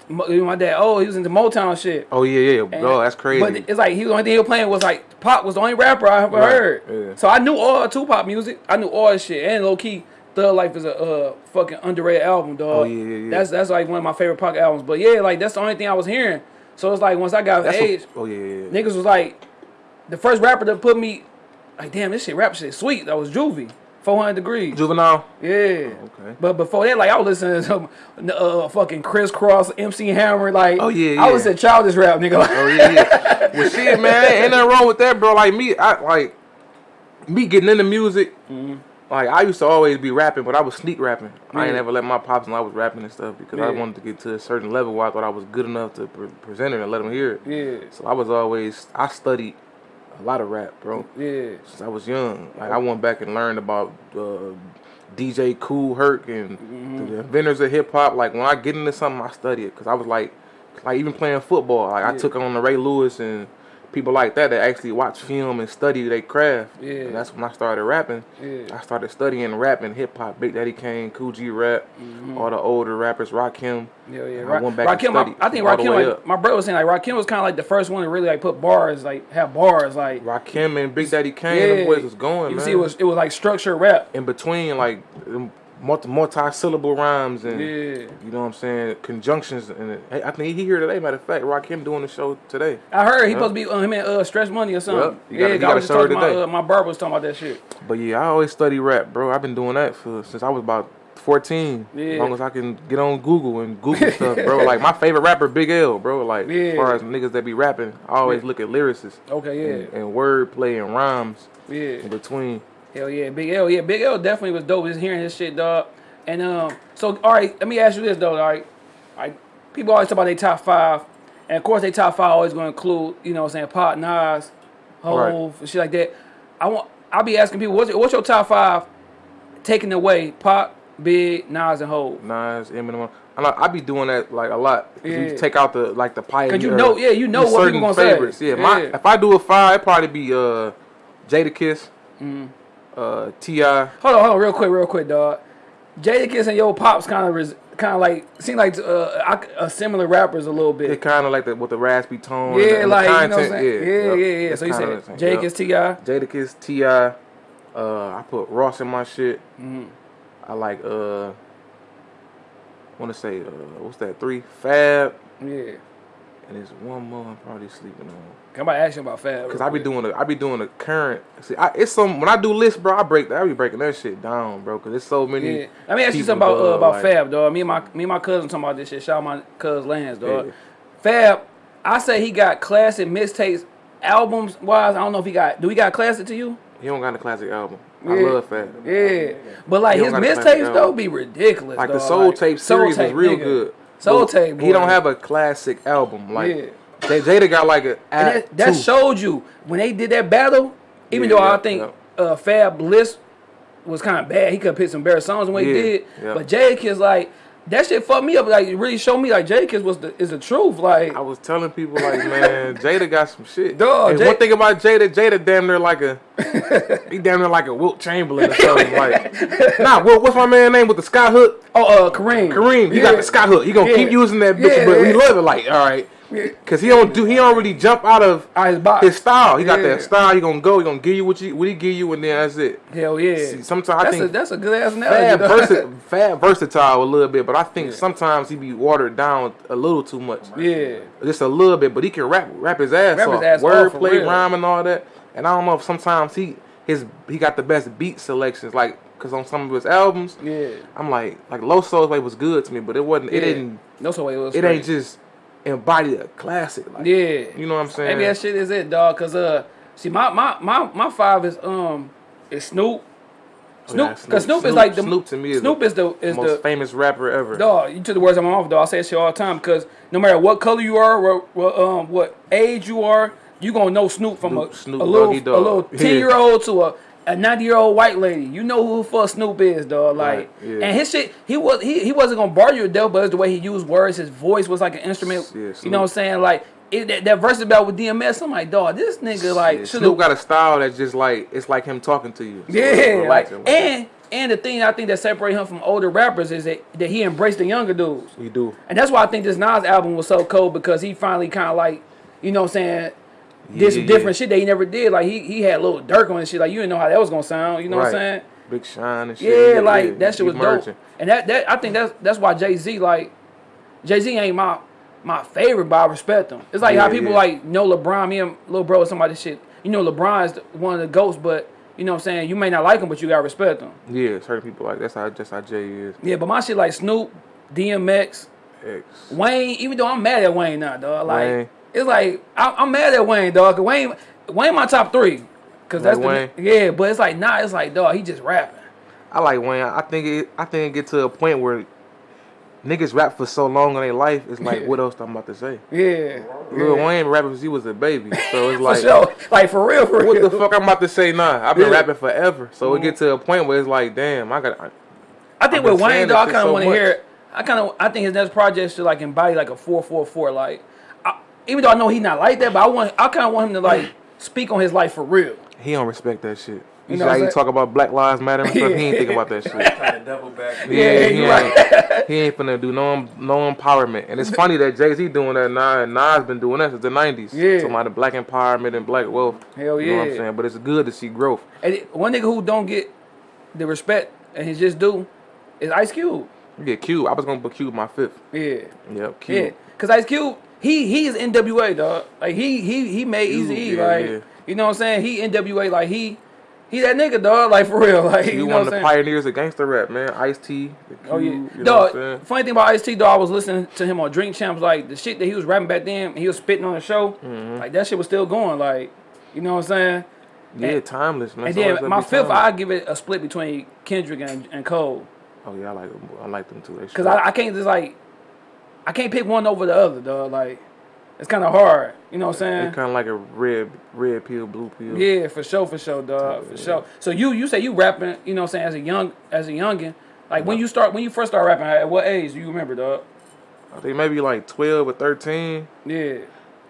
My dad, oh, he was into Motown shit. Oh yeah, yeah, And- bro. That's crazy. But it's like he was the only thing he was playing was like Pop was the only rapper I ever Right, heard. yeah. So I knew all Tupac music. I knew all his shit. And low key, Thug Life is a uh, fucking underrated album, dog. Oh, yeah, yeah, yeah. That's that's like one of my favorite Pac albums. But yeah, like that's the only thing I was hearing. So it's like once I got That's age, what, oh yeah, yeah, yeah. niggas was like, the first rapper that put me, like, damn, this shit rap shit sweet. That was Juvie, 400 Degrees. Juvenile. Yeah. Okay. But before that, like I was listening to some uh, fucking Kris Kross, MC Hammer, like Oh, yeah, I was a childish rap nigga. Like, Oh yeah, yeah. well, shit, man, ain't nothing wrong with that, bro. Like me, I like me getting into music. Mm-hmm. Like I used to always be rapping, but I was sneak rapping. I ain't Yeah. ever let my pops know I was rapping and stuff because I wanted to get to a certain level where I thought I was good enough to pre- present it and let them hear it. yeah, So I was always I studied a lot of rap, bro. yeah, Since I was young, like I went back and learned about uh, DJ Kool Herc and Mm-hmm. the inventors of hip hop. Like when I get into something, I study it because I was like, like even playing football. Like I took on the Ray Lewis and people like that that actually watch film and study their craft. Yeah. And that's when I started rapping. Yeah. I started studying rap and hip hop. Big Daddy Kane, Kool G Rap, mm-hmm. all the older rappers, Rock Rakim. Yeah, yeah. Ra- I went back and I, I think the Rakim, like, my brother was saying, like Rakim was kind of like the first one to really like put bars, like have bars, like Rakim and Big Daddy Kane, yeah. them boys was going, You man. see, it was it was like structured rap. in between like multi syllable rhymes and Yeah. you know what I'm saying conjunctions and. Hey, I think he here today. Matter of fact, Rakim doing the show today. I heard he Yeah. supposed to be uh, him and uh, Stretch Money or something. Yeah. You gotta- yeah, you gotta I was just show her talking about today. uh, my barber was talking about that shit. But yeah, I always study rap, bro. I've been doing that for since I was about 14. Yeah. As long as I can get on Google and Google stuff, bro. Like my favorite rapper, Big L, bro. Like Yeah. as far as niggas that be rapping, I always Yeah. look at lyricists Okay, yeah, and, and wordplay and rhymes yeah. in between. Hell yeah, Big L. Yeah, Big L definitely was dope. Just hearing his shit, dog. And um, so all right, let me ask you this though. All right, like people always talk about their top five, and of course their top five always going to include, you know, what I'm saying Pop, Nas, Hove, and shit like that. I want. I'll be asking people, what's your, what's your top five? Taking away Pop, Big, Nas, and Hove. Nas, Eminem. I know I be doing that like a lot. Yeah. You take out the like the pioneer. Cause you know- yeah, you know what people gonna say. favorites. Yeah, my Yeah. if I do a five, it'd probably be uh Jadakiss, Mm-hmm. Uh Ti. Hold on, hold on, real quick, real quick, dog. Jadakiss and Yo Pops kind of kind of like seem like uh, I- uh, similar rappers a little bit. It kind of like the with the raspy tone. Yeah, the like you know what I'm saying? Yeah, yeah, yep. yeah. It's So you said yep. Ti. Jadakiss, Ti. Uh, I put Ross in my shit. Mm-hmm. I like uh, want to say uh, what's that? Three Fab, Yeah. And there's one more I'm probably sleeping on. Can to ask you about Fab. Cause I be doing the I be doing a current. See, I, it's some when I do lists, bro. I break I be breaking that shit down, bro. Cause there's so many. Yeah. Let me ask you something about uh, about like- Fab, dog. Me and my me and my cousin talking about this shit. Shout out my cousin Lance, dog. Yeah. Fab, I say he got classic mixtapes, albums wise. I don't know if he got. Do he got classic to you? He don't got a classic album. I love Fab. Yeah, but like He his don't got a classic mixtapes though be ridiculous. Like the. Soul Like, Tape Soul series Tape, is real nigga. good. Soul But Tape. He don't have a classic album. Like Yeah. J- Jada got like a And that, that showed you when they did that battle. Even Yeah, though I think yeah. uh, Fab Bliss was kind of bad, he could have picked some better songs than what he did. yeah. But is like that shit fucked me up. Like it really showed me like Jadakiss was the is the truth. Like I was telling people like, man, Jada got some shit. And Jay- one thing about Jada, Jada damn near like a, he damn near like a Wilt Chamberlain or something. like, nah, Wilt, what's my man name with the sky hook? oh uh Kareem Kareem, he Yeah. got the sky hook. He gonna Yeah. keep using that bitch, Yeah, but we love it. Like, all right, cause he don't do, he don't really jump out of Out his box. his style. He got Yeah. that style. He gonna go. He gonna give you what you what he give you, and then that's it. Hell yeah. See, sometimes I think a that's a good ass Fab, analogy. dog. versi- Fab versatile a little bit, but I think sometimes he be watered down a little too much. yeah. Just a little bit, but he can rap rap his ass Rap his off. ass off, Word for play, real. rhyme, and all that. And I don't know if sometimes he his he got the best beat selections, like because on some of his albums, Yeah. I'm like like Loso's Way was good to me, but it wasn't. It didn't. No so it was It ain't just embody a classic. Like, Yeah. You know what I'm saying? Maybe that shit is it, dog. Cause uh, see, my my my my five is um is Snoop. Snoop, Oh, yeah, cause Snoop- Snoop, is like the Snoop to me is Snoop the is the is most the famous rapper ever. dog. You took the words out of my mouth, dog. I say that shit all the time. Cause no matter what color you are, what, what um what age you are, you gonna know Snoop from Snoop- a, Snoop a little Doggy a little ten year old to a a 90 year old white lady, you know who fuck Snoop is, dog. Like, Right, yeah. and his shit, he was he, he wasn't gonna bar you to death, but it's the way he used words. His voice was like an instrument. Yeah, you know what I'm saying? Like it, that, that verse about with DMS, I'm like, dog, this nigga like Yeah, Snoop got a style that's just like it's like him talking to you. So yeah, like, and and the thing I think that separates him from older rappers is that, that he embraced the younger dudes. you do. And that's why I think this Nas album was so cold because he finally kind of like, you know what I'm saying, did some Yeah, different yeah. shit that he never did. Like he he had little Durk on his shit. Like you didn't know how that was gonna sound. You know what I'm saying? Big Sean and shit. Yeah, like yeah, that shit was merging. dope. And that that I think that's that's why Jay Z like Jay Z ain't my my favorite, but I respect him. It's like how people like know LeBron, me and little bro, somebody shit. You know LeBron's one of the goats, but you know what I'm saying. You may not like him, but you gotta respect him. Yeah, certain people like that's how just how Jay is. Yeah, but my shit like Snoop, DMX, X. Wayne. Even though I'm mad at Wayne now, dog. Like Wayne. It's like I, I'm mad at Wayne, dog. Wayne, Wayne, my top three. Cause that's Like the, yeah, but it's like nah, it's like dog. He just rapping. I like Wayne. I think it. I think it get to a point where niggas rap for so long in their life. It's like, Yeah. what else I'm about to say? Yeah, Lil yeah. Wayne rapping since he was a baby, so it's For like, sure. Like for real, for real. what the fuck I'm about to say Nah, I've been Yeah. rapping forever, so it get to a point where it's like, damn, I got. I think I've with Wayne, though, I kind of so want to hear. I kind of, I think his next project should like embody like a four four four. Like, I, even though I know he's not like that, but I want I kind of want him to like speak on his life for real. He don't respect that shit. You You see know how what he talk about Black Lives Matter and stuff? He ain't think about that shit. Trying back. Yeah, he you ain't, he ain't finna do no no empowerment. And it's funny that Jay Z doing that now, and Nas has been doing that since the nineties. Yeah. talking about the black empowerment and black wealth. Hell You know what I'm yeah. saying? But it's good to see growth. And it- one nigga who don't get the respect and he just do is Ice Cube. Yeah, Cube. I was gonna put Cube my fifth. Yeah, Yep, Cube. yeah. Cause Ice Cube, he he is NWA dog. Like he he he made Easy E. yeah, Like yeah. you know what I'm saying? He NWA. Like he he that nigga dog. Like for real. Like He you know one of the pioneers of gangster rap, man. Ice T. Oh yeah, You know what I'm dog. Funny thing about Ice T, dog, I was listening to him on Drink Champs. Like the shit that he was rapping back then, he was spitting on the show. Mm-hmm. Like that shit was still going. Like you know what I'm saying? Yeah, and- timeless, man. And then my fifth, I give it a split between Kendrick and, and Cole. Oh yeah, I like them. I like them too. They Cause I, I can't just like, I can't pick one over the other, dog. Like, it's kind of hard. You know what I'm saying? It's kind of like a red, red pill, blue pill. Yeah, for sure, for sure, dog, for sure. So you you say you rapping, you know what I'm saying, as a young as a youngin. Like when you start when you first start rapping, at what age do you remember, dog? I think maybe like twelve or thirteen. Yeah,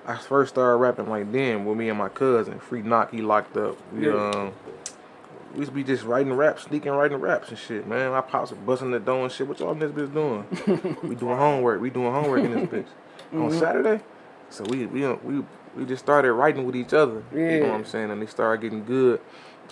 I first started rapping like then with me and my cousin. Free knock, he locked up. We Yeah. um, we used to be just writing raps, sneaking writing raps and shit, man. My pops were busting the door and shit. What y'all in this bitch doing? we doing homework. We doing homework in this bitch Mm-hmm. on Saturday. So we we we we just started writing with each other. Yeah. You know Yeah. what I'm saying? And they started getting good.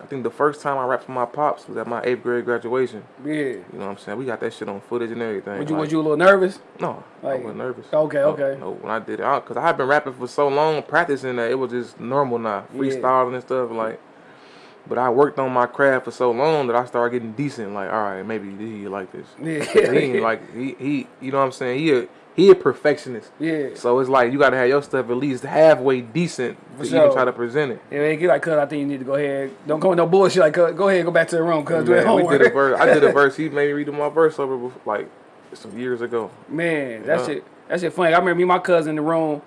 I think the first time I rapped for my pops was at my eighth grade graduation. yeah. You know what I'm saying? We got that shit on footage and everything. Was you like- was you a little nervous? no, Like- I wasn't nervous. Okay, No, okay. No, when I did it, because I, had been rapping for so long, practicing that it was just normal now, Yeah. freestyling and stuff. Like, but I worked on my craft for so long that I started getting decent. Like, all right, maybe he like this. Yeah. he ain't like he he. You know what I'm saying? He a he a perfectionist. Yeah. So it's like you gotta have your stuff at least halfway decent For to sure. even try to present it. Yeah, man, get like, cuz I think you need to go ahead. Don't go with no bullshit. Like, cuz, go ahead, and go back to the room, cuz do that Man, we homework. did a verse. I did a verse. He made me redo my verse over before, like some years ago. Man, that's Yeah. shit, that shit funny. I remember me and my cousin in the room.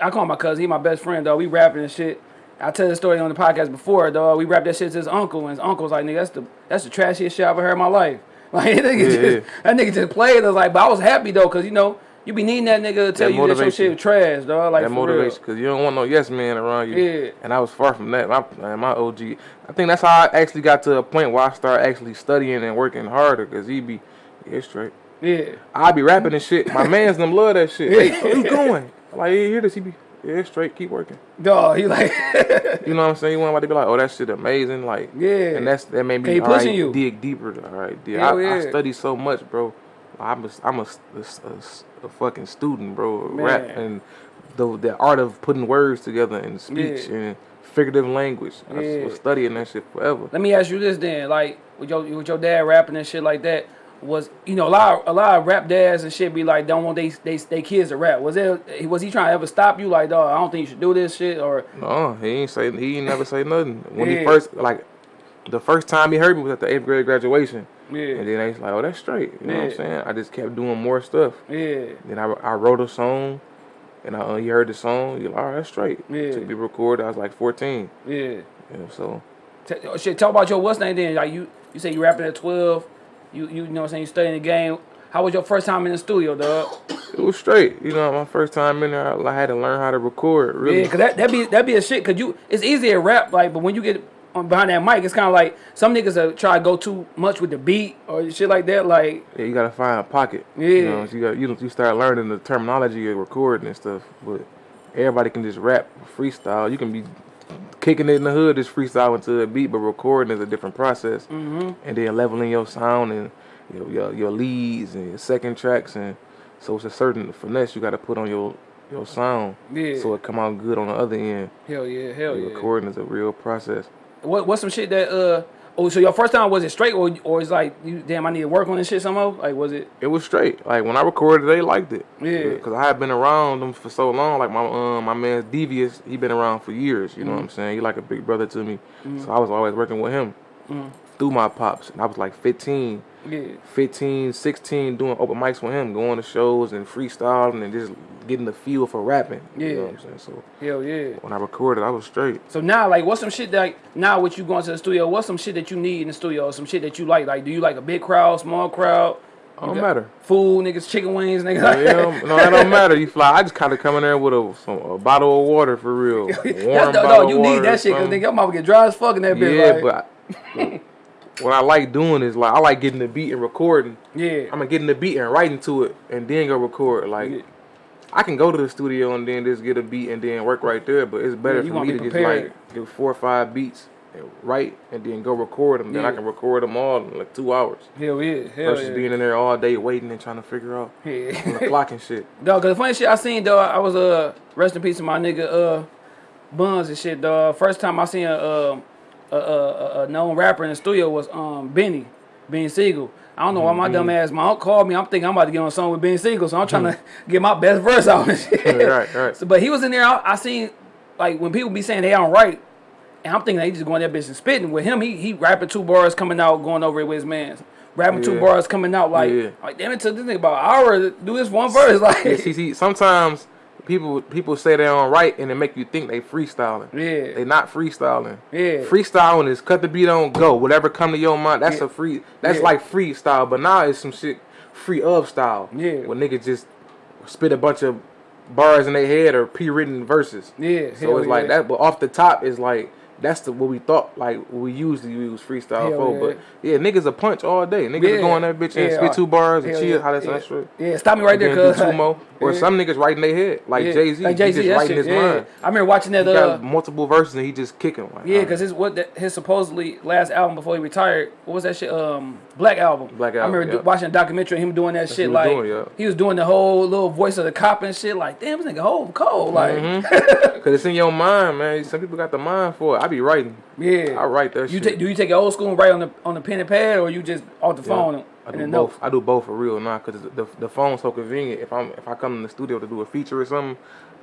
I call him my cousin. He my best friend, dog. We rapping and shit. I tell the story on the podcast before, though. We rapped that shit to his uncle, and his uncle's like, "Nigga, that's the that's the trashiest shit I ever heard in my life." Like that nigga, Yeah, just, yeah. that nigga just played us like, but I was happy though, cause you know you be needing that nigga to tell That you that your shit was trash, dog. Like that motivation real. because you don't want no yes man around you. Yeah. And I was far from that. My my OG. I think that's how I actually got to a point where I started actually studying and working harder because he be yeah straight. Yeah, I be rapping and shit. My man's them love that shit. Hey, where you going? Like, yeah, hear this? He be yeah straight. Keep working. dog. He like, You know what I'm saying? You want to be like, oh, that shit amazing. Like, Yeah. And that's that made me He all right, pushing you. dig deeper. All right. Hell I, I study so much, bro. I'm a, I'm a, a, a- a fucking student, bro. of Rap and the the art of putting words together in speech Yeah. and figurative language. Yeah. I Yeah. was studying that shit forever. Let me ask you this then, like with your with your dad rapping and shit like that, was you know a lot of, a lot of rap dads and shit be like don't want they they, they kids to rap. Was it was he trying to ever stop you like dog? I don't think you should do this shit or No, he ain't say he ain't never say nothing. When Yeah. he first like the first time he heard me was at the eighth grade graduation. Yeah. And then they was like, oh, that's straight. You know what I'm saying? I just kept doing more stuff. yeah Then I, I wrote a song, and I, uh, he heard the song. You're like, all right, that's straight. Yeah. Took me record. I was like 14. yeah. You know, so T- oh, shit, talk about your what's name then? Like you you say you rapping at twelve, you you, you know what I'm saying you studying the game. How was your first time in the studio, dog? it was straight. You know, my first time in there, I, had to learn how to record. Really, Yeah, cause that that be that be a shit. Cause you it's easy to rap like, but when you get on behind that mic, it's kind of like some niggas uh, try to go too much with the beat or shit like that. Like Yeah, you gotta find a pocket. Yeah. You know, so you got you you start learning the terminology of recording and stuff. But everybody can just rap freestyle. You can be kicking it in the hood, is freestyle into a beat, but recording is a different process. Mm-hmm. And then leveling your sound and your, your your leads and your second tracks and so it's a certain finesse you got to put on your your sound. Yeah. So it come out good on the other end. hell yeah, hell yeah. Recording is a real process. What what's some shit that uh oh so your first time was it straight or or it's like you damn I need to work on this shit somehow like was it It was straight. Like when I recorded, they liked it. Yeah. Because I had been around them for so long. Like my um my man Devious, he been around for years. You know Mm-hmm. what I'm saying? He like a big brother to me. So I was always working with him Mm-hmm. Through my pops. And I was like 15, yeah 15, 16, doing open mics with him, going to shows and freestyling and just getting the feel for rapping. You know Yeah. what I'm saying? So hell yeah. when I recorded, I was straight. So now like what's some shit that like, now with you going to the studio what's some shit that you need in the studio some shit that you like like do you like a big crowd small crowd Don't got matter. Food, niggas, chicken wings, niggas. Yeah, no, that don't matter. You fly. I just kind of come in there with a, some, a bottle of water for real. Warm no, bottle no, you need that shit because nigga, your mama get dry as fuck in that bitch. Yeah, like, but I, what I like doing is like I like getting the beat and recording. yeah, I'm get in the beat and writing to it and then go record. Like Yeah. I can go to the studio and then just get a beat and then work right there. But it's better Yeah, for me to just like do four or five beats and write and then go record them. Then I can record them all in like two hours hell yeah, hell versus yeah. being in there all day waiting and trying to figure out on the yeah. clock and shit. Dog, cause the funny shit I seen, though, I was uh rest in peace to my nigga uh Buns and shit, dog. First time I seen a uh, a, a, a, a known rapper in the studio was um Beanie, Beanie Sigel. I don't know why my dumb ass my uncle called me. I'm thinking I'm about to get on a song with Beanie Sigel, so I'm trying to get my best verse out and shit. right, right. So, but he was in there. I, I seen like when people be saying they don't write, and I'm thinking they just going that bitch and spitting. With him, he he rapping two bars coming out, going over it with his man. Rapping two bars coming out like, Yeah. like damn it took this nigga about an hour to do this one verse. Like, Yeah, see, see, sometimes people people say they don't write and it make you think they freestyling. Yeah. They not freestyling. Yeah. Freestyling is cut the beat on go. Whatever come to your mind, that's Yeah. a free that's Yeah. like freestyle. But now it's some shit free of style. Yeah. Where niggas just spit a bunch of bars in their head or pre written verses. Yeah, So it's like that, but off the top is like that's the what we thought like we usually use freestyle Hell for. yeah. But yeah, niggas a punch all day. Niggas Yeah. going that bitch and Yeah. spit two bars and Hell chill. How that's yeah. straight. Yeah, stop me right there, cuz. two more. Or some niggas writing their head, like. Jay Z. Like Jay Z, writing shit. his mind. I remember watching that. He Uh, got multiple verses and he just kicking. Like, yeah, because his what that, his supposedly last album before he retired. What was that shit? Um, Black album. Black album. I remember watching a documentary of him doing that shit. he like doing, yeah. he was doing the whole little voice of the cop and shit. Like damn, this nigga whole cold. Like Cause it's in your mind, man. Some people got the mind for it. Be writing. yeah. I write that You shit. take do you take it old school and write on the on the pen and pad or you just off the Yeah. phone I do both. notes? I do both for real now, cause the, the phone's so convenient. If I'm if I come in the studio to do a feature or something,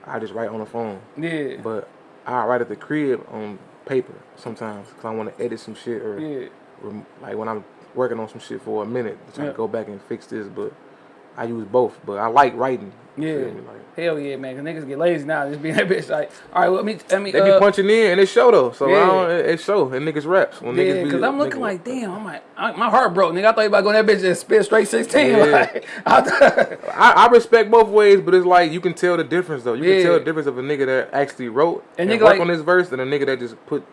I just write on the phone. Yeah. But I write at the crib on paper sometimes, cause I want to edit some shit or, Yeah. like when I'm working on some shit for a minute, to try Yeah. to go back and fix this. But I use both. But I like writing. you Yeah. feel me? Like, Hell yeah, man. Cause niggas get lazy now. Just being that bitch like, all right, well, let me let me. they uh, be punching in and it show though. So Yeah. I don't, it, it show and niggas raps when Yeah, niggas be cause I'm looking niggas- like, damn, I'm like, I, my heart broke, nigga. I thought you about going that bitch and spit straight 16. Yeah. Like, I I, I respect both ways, but it's like you can tell the difference though. You Yeah. can tell the difference of a nigga that actually wrote And and, nigga work like- on this verse than a nigga that just put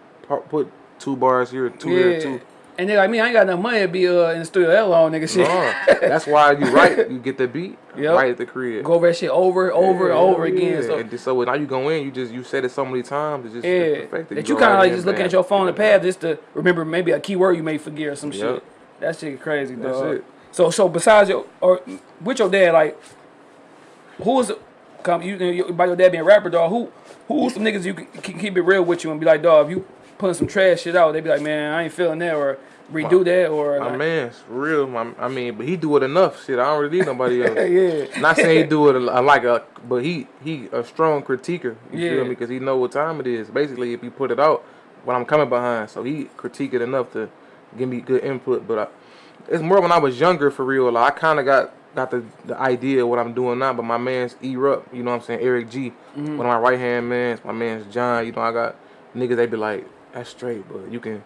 put two bars here, two yeah. there, two. And nigga like me, I ain't got enough money to be uh, in the studio that long, nigga. Shit. No, that's why you write. You get the beat Yep. right at the crib. Go over that shit over, over, Yeah, and over yeah. again. So, and so now you go in, you just you said it so many times, it's just yeah. That you go kind of like just looking at your phone and pad just to remember maybe a keyword you may forget or some Yep. shit. That shit crazy, That's dog. it. So, so besides your, or with your dad, like, who is come, you, you by your dad being a rapper, dog, who, who's some niggas you can, can keep it real with you and be like, dog, if you putting some trash shit out, they be like, man, I ain't feeling that, or redo that, or My like, man's real. My, I mean, but he do it enough. Shit, I don't really need nobody else. yeah. Not saying he do it a, like a, but he he a strong critiquer. You Yeah. feel me? Because he know what time it is. Basically, if you put it out, what I'm coming behind. So he critique it enough to give me good input. But I, it's more when I was younger for real. Like I kind of got got the, the idea of what I'm doing now. But my man's erupt. You know what I'm saying? Eric G. Mm-hmm. One of my right hand mans. My man's John. You know I got niggas. They be like that's straight, but you can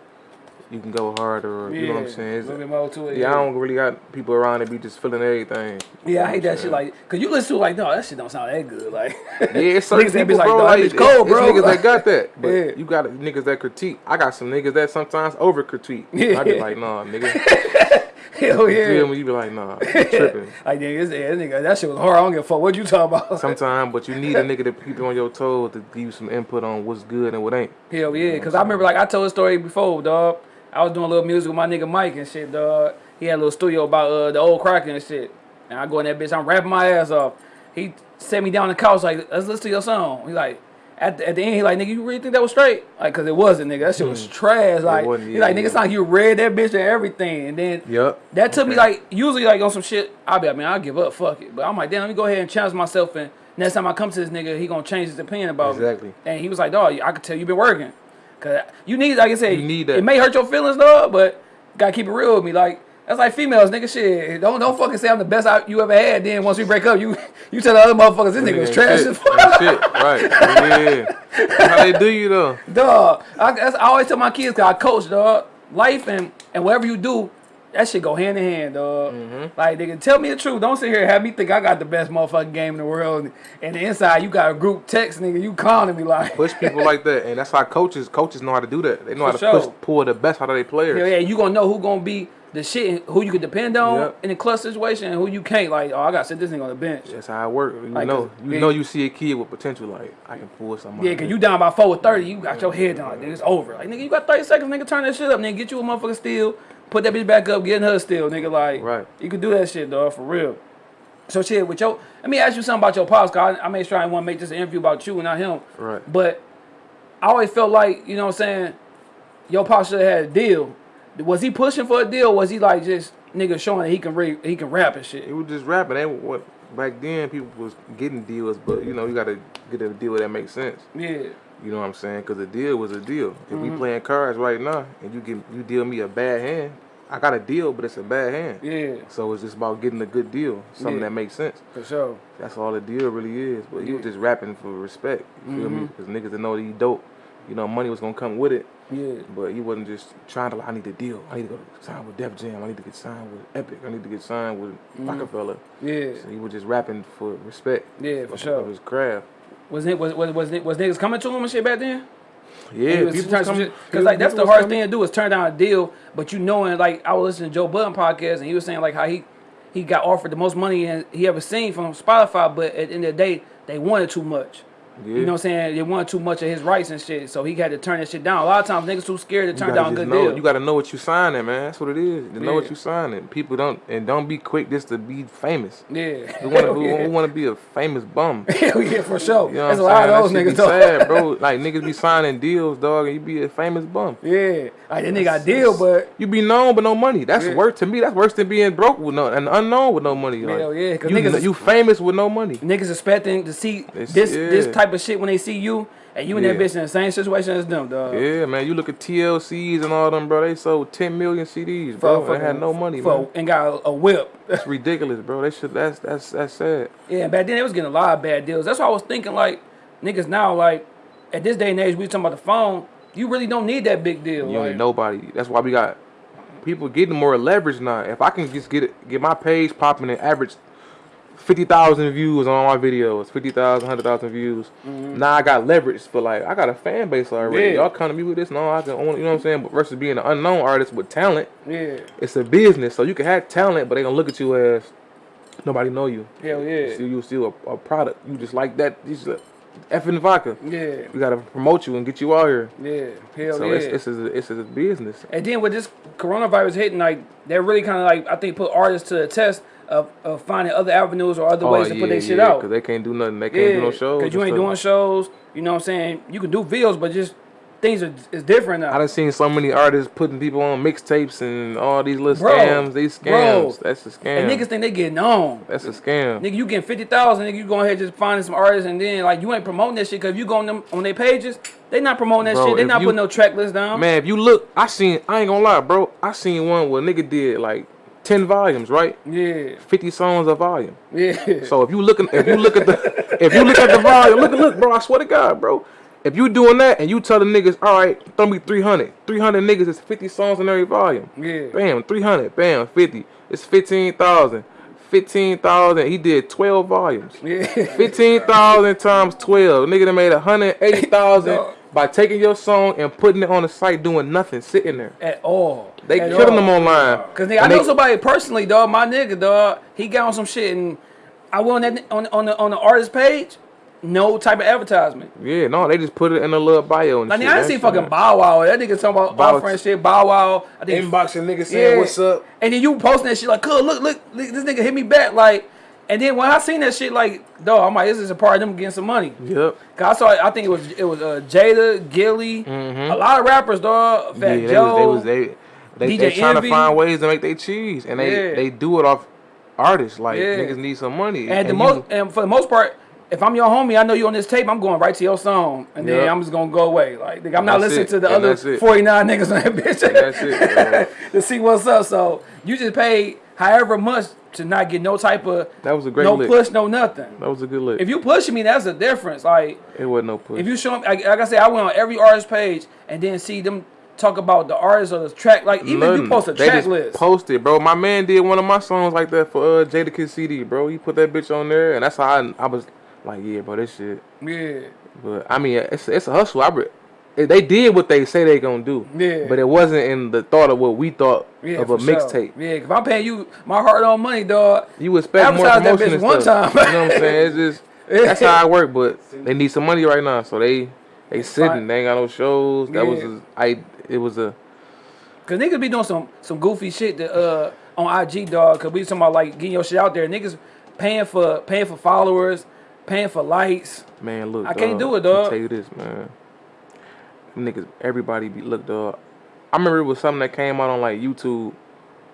you can go harder. Or, yeah. you know what I'm saying? A It's- little bit more to it. yeah, I don't really got people around that be just feeling everything. Yeah, I hate that You shit. Like, cause you listen to it like, no, that shit don't sound that good. Like, Yeah, it's certain Niggas that people, be like, bro. "Dog, Like, it's, cold, it's bro." niggas that got that, but Yeah. you got niggas that critique. I got some niggas that sometimes over critique. Yeah. I be like, nah, nigga. hell You yeah. feel me? You be like, nah, you tripping. Like, nigga, this, yeah, nigga, that shit was hard. I don't give a fuck what you talking about. Sometimes, but you need a nigga to keep you on your toes to give you some input on what's good and what ain't. Hell yeah, cause I remember like I told a story before, dog. I was doing a little music with my nigga Mike and shit, dog. He had a little studio about uh, the old Crockett and shit. And I go in that bitch, I'm rapping my ass off. He set me down on the couch like, let's listen to your song. He like, at the, at the end, he like, nigga, you really think that was straight? Like, cause it wasn't, nigga. That shit was mm-hmm. trash. Like, he like, yeah, nigga, it's like you read that bitch and everything. And then Yup. that took me like usually like on some shit. I'll be like, man, I'll give up, fuck it. But I'm like, damn, let me go ahead and challenge myself. And next time I come to this nigga, he gonna change his opinion about Exactly. me. And he was like, dog, I could tell you been working. Cause you need, like I said, You need that. It may hurt your feelings, dog, but gotta keep it real with me. Like that's like females, nigga. Shit, don't don't fucking say I'm the best I, you ever had. Then once we break up, you you tell the other motherfuckers this nigga was trash shit. as fuck. Ain't shit. Right. Yeah. How they do you though? Dog, I, I always tell my kids, cause I coach, dog. Life and and whatever you do, that shit go hand in hand, dog. Mm-hmm. Like nigga, tell me the truth. Don't sit here and have me think I got the best motherfucking game in the world, and the inside you got a group text, nigga. You calling me like, Push people like that, and that's how coaches coaches know how to do that. They know how For to push pull the best out of their players. Hell yeah, you gonna know who gonna be the shit, who you can depend on Yep. in a clutch situation, and who you can't. Like, oh, I gotta sit this nigga on the bench. That's how it works. You Like, know, you yeah. know, you see a kid with potential. Like I can pull something. Yeah, cause you down by four with thirty, you got your head down. Like, nigga, it's over. Like nigga, you got thirty seconds, nigga. Turn that shit up, nigga. Get you a motherfucker steal. Put that bitch back up. Get in her steal, nigga. Like, Right. You could do that shit, dog, for real. So shit, with your, let me ask you something about your pops. Cause I, I made sure I want to make this an interview about you and not him. Right. But I always felt like, you know what I'm saying, your pops should have had a deal. Was he pushing for a deal? Was he like just nigga showing that he can re- he can rap and shit? It was just rapping. They what back then people was getting deals, but you know you got to get a deal that makes sense. Yeah. You know what I'm saying? Because a deal was a deal. If Mm-hmm. we playing cards right now and you get you deal me a bad hand, I got a deal, but it's a bad hand. Yeah, So it's just about getting a good deal, something Yeah. that makes sense. for sure. That's all the deal really is. But he was just rapping for respect. You feel Mm-hmm. me? Because niggas that know that he dope. You know, money was gonna come with it. Yeah. But he wasn't just trying to like, I need a deal. I need to go sign with Def Jam. I need to get signed with Epic. I need to get signed with mm-hmm. Rockefeller. Yeah. So he was just rapping for respect. Yeah, for of, sure. Of his craft. Was it was was was, was niggas coming to him and shit back then? Yeah, people was coming- because like that's the hardest thing to do is turn down a deal. But you knowing like I was listening to Joe Budden podcast and he was saying like how he he got offered the most money he ever seen from Spotify, but at the end of the day they wanted too much. Yeah. You know what I'm saying? They wanted too much of his rights and shit, so he had to turn that shit down. A lot of times niggas too scared to turn down a good know, deal. You got to know what you signing, man. That's what it is. You know what you signing. People don't and don't be quick just to be famous. yeah, We want to Hell yeah. we want to be a famous bum. Hell yeah, for sure. You know There's a lot of those niggas. though. sad, bro. Like niggas be signing deals, dog, and you be a famous bum. Yeah, like that nigga got deal, but You be known but no money. That's Yeah. worse to me. That's worse than being broke with no and unknown with no money. Like, Hell yeah, 'cause you, niggas you famous with no money. niggas expecting to see It's- this this yeah. Type of shit when they see you, and you and that bitch in the same situation as them, dog. Yeah, man. You look at TLCs and all them, bro. They sold 10 million CDs, bro. They had no money, for, man. and got a, a whip. That's ridiculous, bro. They should. That's that's that's sad. yeah, back then they was getting a lot of bad deals. That's why I was thinking like niggas now like at this day and age we talking about the phone. You really don't need that big deal. You don't like, need nobody. That's why we got people getting more leverage now. If I can just get it, get my page popping and average fifty thousand views on all my videos, 50,000, 100,000 views. Now I got leverage for like I got a fan base already. Mm-hmm. Yeah. Y'all come to me with this, no, I can own. You know what I'm saying? But versus being an unknown artist with talent, Yeah, it's a business. So you can have talent, but they gonna look at you as nobody know you. hell yeah, Still, you still a, a product. You just like that. You just a effing vodka. yeah, We gotta promote you and get you out here. yeah, hell So yeah. it's it's a, it's a business. And then with this coronavirus hitting, like that really kind of like I think put artists to the test of, of finding other avenues or other oh, ways to put their shit out. Because they can't do nothing. They can't do no shows. Cause you ain't stuff. doing shows. You know what I'm saying? You can do videos, but just things are is different now. I done seen so many artists putting people on mixtapes and all these little Bro, scams. These bro. scams. That's a scam. and niggas think they getting on. That's a scam. Nigga, you getting fifty thousand. Nigga, you going ahead just finding some artists, and then like you ain't promoting that shit. Cause if you going on them on their pages, they not promoting that Bro, shit. They not you- putting no track list down. Man, if you look, I seen. I ain't gonna lie, bro. I seen one where nigga did like ten volumes, right? Yeah, Fifty songs a volume. yeah. So if you looking, if you look at the, if you look at the volume, look, look, bro. I swear to God, bro. If you doing that and you tell the niggas, all right, throw me 300. 300 niggas is 50 songs in every volume. Yeah. Bam, 300. Bam, 50. It's 15,000. 15,000. He did 12 volumes. yeah. 15,000 times 12. Nigga done made 180,000 Dog. by taking your song and putting it on the site doing nothing, sitting there. At all. They At killing all. them online. Cause nigga, I And know they- somebody personally, dog. My nigga, dog. He got on some shit, and I went on that on on the on the artist page. No type of advertisement. Yeah, no, they just put it in a little bio and Like, shit. I didn't see fucking man. Bow Wow. That nigga talking about Bow- our friend shit. Bow Wow. I think Inboxing niggas saying what's up. And then you posting that shit like, "Cuz, look, look, look, this nigga hit me back." Like, and then when I seen that shit, like, though, I'm like, this is a part of them getting some money. Yep. Cause I saw, I think it was it was uh, Jada, Gillie, a lot of rappers, dog. Fat Mm-hmm. Yeah, they Joe. was, they was they they, they trying to find ways to make their cheese, and they Yeah. they do it off artists. Like Yeah. niggas need some money. And the you- most, and for the most part, if I'm your homie, I know you on this tape. I'm going right to your song, and then I'm just gonna go away. Like, I'm not listening it. to the And other that's it. 49 niggas on that bitch that's it. to see what's up. So you just paid however much to not get no type of That was a great no lick. push, no nothing. That was a good lick. If you pushing me, that's a difference. Like it wasn't no push. if you show me, like, like I said, I went on every artist page and then see them talk about the artist or the track. Like even if you post a They track list. Post it, bro. My man did one of my songs like that for uh, Jadakiss CD, bro. He put that bitch on there, and that's how I, I was like, yeah, bro, this shit. yeah. But I mean, it's it's a hustle. I they did what they say they gonna do. Yeah. But it wasn't in the thought of what we thought Yeah, of a for sure. mixtape. Yeah, if I'm paying you my hard earned money, dog. You expect more Advertise that bitch one stuff. time. you know what I'm saying? It's just that's how I work. But they need some money right now, so they they sitting. fine. They ain't got no shows. That was Yeah. a, I. It was a Cause niggas be doing some some goofy shit that, uh on IG, dog. Cause we talking about like getting your shit out there. Niggas paying for paying for followers, paying for likes. man. Look, I can't do it, dog. Tell you this, man. Niggas, everybody be look, dog. I remember it was something that came out on like YouTube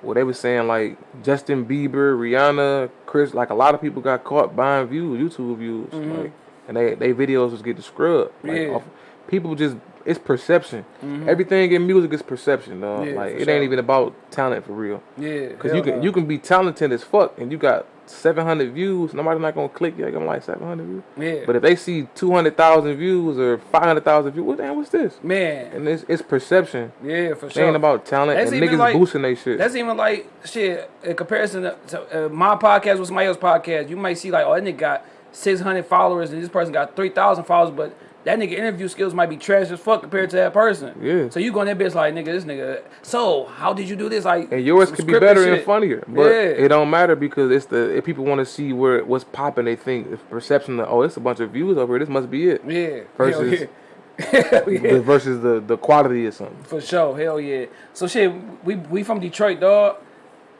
where they was saying like Justin Bieber, Rihanna, Chris, like a lot of people got caught buying views, YouTube views, like, and they they videos was getting scrubbed. Like, Mm-hmm. Yeah. off, people just it's perception. Everything in music is perception, dog. Mm-hmm. Yeah, like it sure. ain't even about talent for real. Yeah, Cause you can you can be talented as fuck and you got 700 views. Nobody not gonna click you. They gonna like 700 views. Yeah. But if they see 200,000 views or 500,000 views, what damn what's this? man. And it's it's perception. Yeah, for sure. It ain't about talent That's and even niggas like- boosting they shit. That's even like shit in comparison to, to uh, my podcast with somebody else's podcast. You might see like, oh, that nigga got six hundred followers and this person got three thousand followers, but that nigga interview skills might be trash as fuck compared to that person. Yeah. So you go in that bitch like, nigga, this nigga. So how did you do this? Like, and yours could be better shit. and funnier, but Yeah. it don't matter because it's the if people want to see where what's popping, they think the perception that oh, it's a bunch of views over here. This must be it. Yeah. Versus- Hell yeah. Yeah. The- versus the the quality of something. For sure, hell yeah. So shit, we we from Detroit, dog.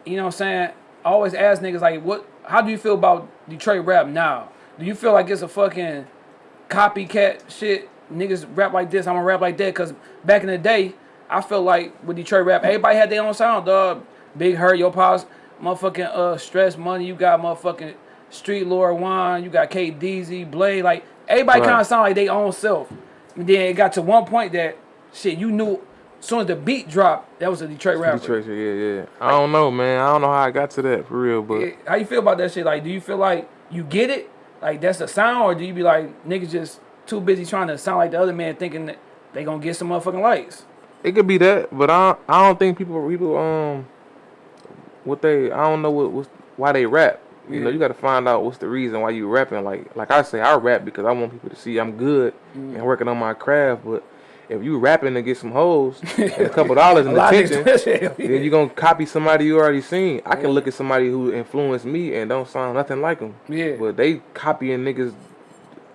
You know what I'm saying? I always ask niggas like, what? How do you feel about Detroit rap now? Do you feel like it's a fucking copycat shit? Niggas rap like this, I'm gonna rap like that. Cause back in the day, I felt like with Detroit rap, everybody had their own sound, dog. Big Herk, Yo Pops, motherfucking uh Stress Money. You got motherfucking Street Lord One. You got K DZ, Blade. Like everybody Right. kind of sound like their own self. And then it got to one point that shit, you knew as soon as the beat dropped, that was a Detroit rapper. Detroit, yeah, yeah. I don't know, man. I don't know how I got to that for real, but Yeah, How you feel about that shit? Like, do you feel like you get it? Like that's the sound, or do you be like niggas just too busy trying to sound like the other man, thinking that they gonna get some motherfucking likes? It could be that, but I I don't think people people um what they I don't know what what's, why they rap. You know, you got to find out what's the reason why you rapping. Like like I say, I rap because I want people to see I'm good Mm. and working on my craft. But if you rapping to get some hoes and a couple dollars in attention, niggas do that shit. then you're gonna copy somebody you already seen. I can look at somebody who influenced me and don't sound nothing like them. Yeah. But they copying niggas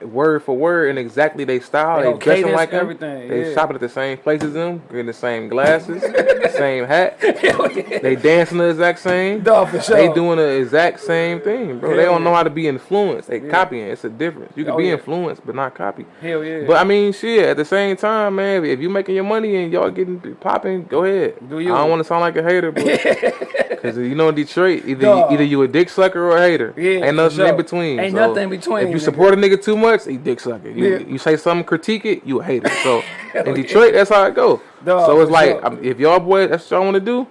word for word and exactly they style. They They, dressing cadence, like them. everything, They yeah. shopping at the same places as them, getting the same glasses, same hat. Yeah. They dancing the exact same. For sure. They doing the exact same thing, bro. they don't know how to be influenced. They copying. It's a difference. You can Oh, be yeah. influenced, but not copy. Hell yeah. But I mean, shit. At the same time, man, if you making your money and y'all getting popping, go ahead. Do you? I don't want to sound like a hater, but because you know in Detroit, either Dog. either you a dick sucker or a hater. Yeah, ain't nothing sure. in between. Ain't So, nothing in between, If you nigga. support a nigga too much, he dick sucker. You, Yeah. you say something, critique it, you a hater. So in Detroit, that's how it go. Dog, so it's like if y'all boys, that's what y'all want to do.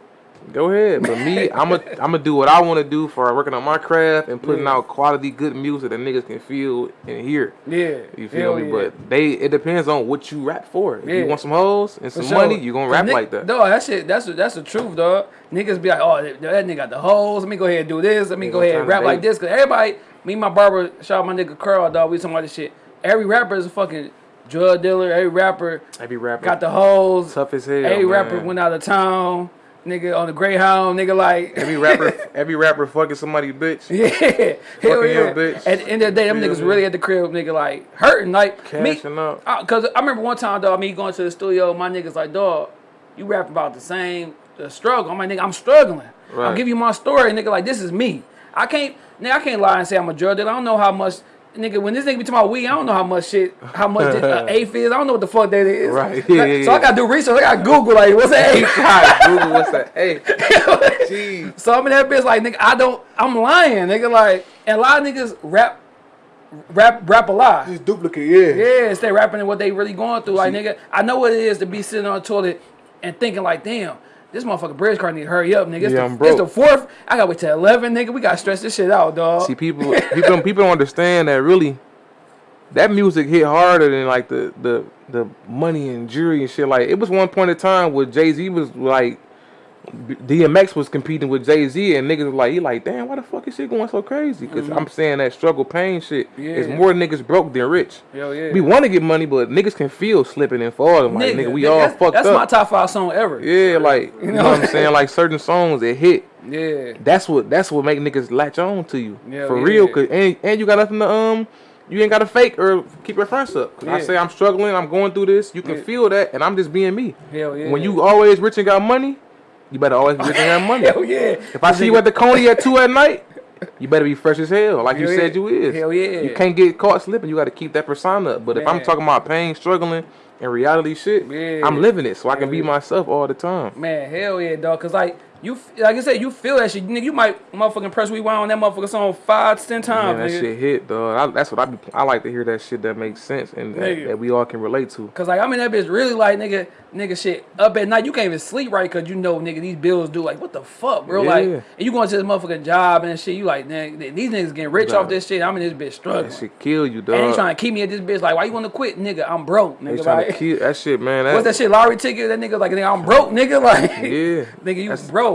Go ahead, but me, I'm a, I'm gonna do what I want to do for working on my craft and putting Yeah. out quality, good music that niggas can feel and hear. yeah. You feel Hell me? yeah. But they, it depends on what you rap for. If Yeah. you want some hoes and some sure. money, you gonna rap like that. Dog, that shit, that's that's the truth, dog. Niggas be like, oh, that, nigga got the hoes. Let me go ahead and do this. Let me Yeah, go ahead and rap like this. Cause everybody, me and my barber, shout out my nigga Curl, dog. We talking about this shit. Every rapper is a fucking drug dealer. Every rapper Every rapper got the hoes. tough as hell. Every rapper went out of town. Nigga on the Greyhound. Nigga like. Every rapper, every rapper fucking somebody bitch. Yeah, hell Fucking yeah. your bitch. At the end of the day, them niggas me? really at the crib, nigga, like hurting, like Cashing me. up. Uh, Cause I remember one time, dog, me going to the studio, my niggas like, dog, you rap about the same the struggle. I'm like, nigga, I'm struggling. I'll give you my story, nigga. Like this is me. I can't, nigga, I can't lie and say I'm a drug dealer. I don't know how much. Nigga, when this nigga be talking about weed, I don't know how much shit, how much this, uh, eighth is. I don't know what the fuck that is. Right. Like, Yeah, yeah, So I gotta do research. I gotta Google like, what's that eighth? Google, what's that? Hey, jeez. So I'm in that bitch like nigga, I don't I'm lying, nigga. Like and a lot of niggas rap rap rap a lot. Just duplicate, yeah. Yeah, instead of rapping what they really going through. Like nigga, I know what it is to be sitting on a toilet and thinking like, damn, this motherfucking Bridge Card need to hurry up, nigga. It's, Yeah, the, I'm it's the fourth. I gotta wait till eleven, nigga. We gotta stress this shit out, dog. See, people, people, people don't understand that really. That music hit harder than like the the the money and jury and shit. Like it was one point in time where Jay Z was like, DMX was competing with Jay Z, and niggas was like, he like, damn, why the fuck is shit going so crazy? because I'm saying that struggle pain shit is Mm-hmm. More niggas broke than rich. Hell yeah. We want to get money, but niggas can feel slipping and falling. Like nigga, we nigga, all that's, fucked That's up. my top five song ever. yeah, like you know, what I'm saying. Like certain songs that hit. Yeah. That's what that's what make niggas latch on to you Yeah, for yeah. real. Cause and, and you got nothing to um, you ain't got to fake or keep your fronts up. 'Cause I Yeah. say I'm struggling, I'm going through this. You can Yeah. feel that, and I'm just being me. Hell yeah. When you always rich and got money, you better always be rich and money. Hell yeah. If I see you at the Coney at two at night, you better be fresh as hell, like you Hell said you is. Hell yeah. You can't get caught slipping. You got to keep that persona up. But if I'm talking about pain, struggling, and reality shit, Yeah. I'm living it, so I can Hell be yeah. myself all the time. Man, hell yeah, dog. Cause like you, like I said, you feel that shit. Nigga, you might motherfucking press rewind on that motherfucking song five, ten times, Man, that nigga. shit hit, dog. I, that's what I be. I like to hear that shit that makes sense and that, that we all can relate to. Cause like I mean, that bitch really like nigga, nigga shit up at night. You can't even sleep right cause you know nigga these bills do like what the fuck, bro. Like and you going to this motherfucking job and shit. You like nigga, these niggas getting rich off this shit. I'm in this bitch struggling. That shit kill you, dog. and they trying to keep me at this bitch. Like why you want to quit, nigga? I'm broke, They nigga. trying to Like, kill that shit, man. That, what's that shit? Lottery ticket? That nigga like nigga, I'm broke, nigga. Like Yeah, nigga, you That's- broke.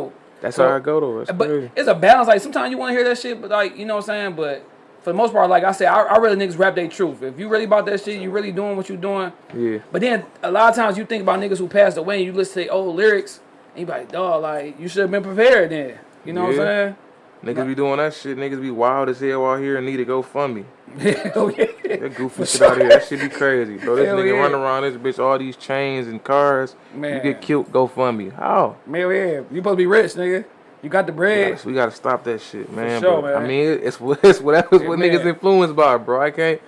That's So- how I go to. That's But crazy. it's a balance. Like sometimes you want to hear that shit, but like you know what I'm saying. But for the most part, like I said, I, I really niggas rap their truth. If you really about that shit, you really doing what you doing. Yeah, But then a lot of times you think about niggas who passed away, and you listen to their old lyrics, and you be like, dog, like you should have been prepared then. You know what I'm saying? niggas be doing that shit. Niggas be wild as hell out here and need to GoFundMe. Hell yeah. That goofy shit out here, that shit be crazy, bro. This Hell nigga yeah. run around this bitch, all these chains and cars. Man. You get killed, GoFundMe. How? Man, yeah, you supposed to be rich, nigga. You got the We bread. gotta, we gotta stop that shit, man. sure, but, I mean, it's what it's whatever Yeah, what man. niggas influenced by, bro. I can't.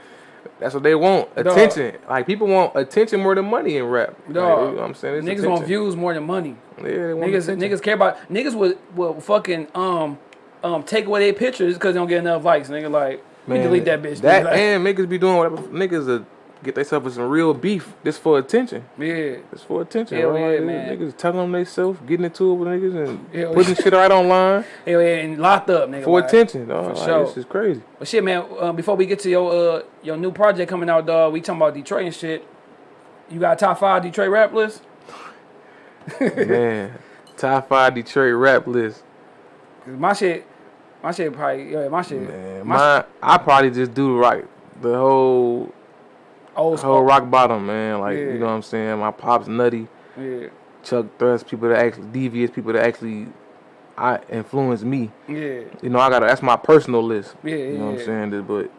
That's what they want. Attention. Like people want attention more than money in rap. Like, you know I'm saying? It's Niggas attention. want views more than money. Yeah, they want Niggas, attention. niggas care about niggas would will fucking um um take away their pictures because they don't get enough likes. Nigga, like man, delete that bitch. That. Like, and niggas be doing whatever. Niggas uh, get themselves some real beef. This for attention. yeah. It's for attention. Hell bro. yeah, man. Niggas telling them themselves, getting into it with niggas and Hell putting shit right online Hell yeah, and locked up, nigga. for like. attention. Dog. For Like, sure. This is crazy. But shit, man. Uh, before we get to your uh your new project coming out, dog, we talking about Detroit and shit. You got a top five Detroit rap list? man, top five Detroit rap list. my shit, my shit probably yeah, my shit, Man, my my I probably just do right. The whole old whole rock bottom, man. Like Yeah. you know what I'm saying. My pops nutty, Yeah, Chuck Thrust, people that actually devious, people that actually I influence me. yeah, You know, I got that's my personal list. Yeah, you know what. I'm saying. But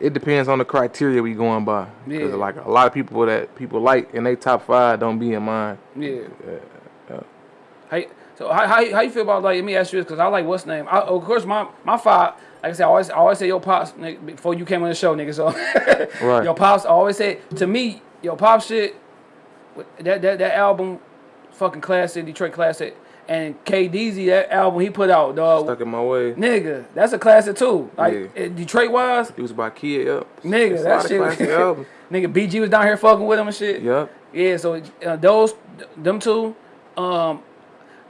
it depends on the criteria we going by. Because Yeah. like a lot of people that people like in they top five don't be in mine. yeah. How, you- so how, how, you- how you feel about like? Let me ask you this because I like what's name. I, of course, my my five. Like I said, I always I always say your pops nigga, before you came on the show, nigga. So Right. your pops I always say to me, your pop shit. That that that album, fucking classic, Detroit classic, and KDZ that album he put out, dog. Stuck in my way. Nigga, that's a classic too. Like Yeah. Detroit wise, It was by Kid. Yep. nigga, It's a that shit. nigga, BG was down here fucking with him and shit. Yep. Yeah, so uh, those, them two, um,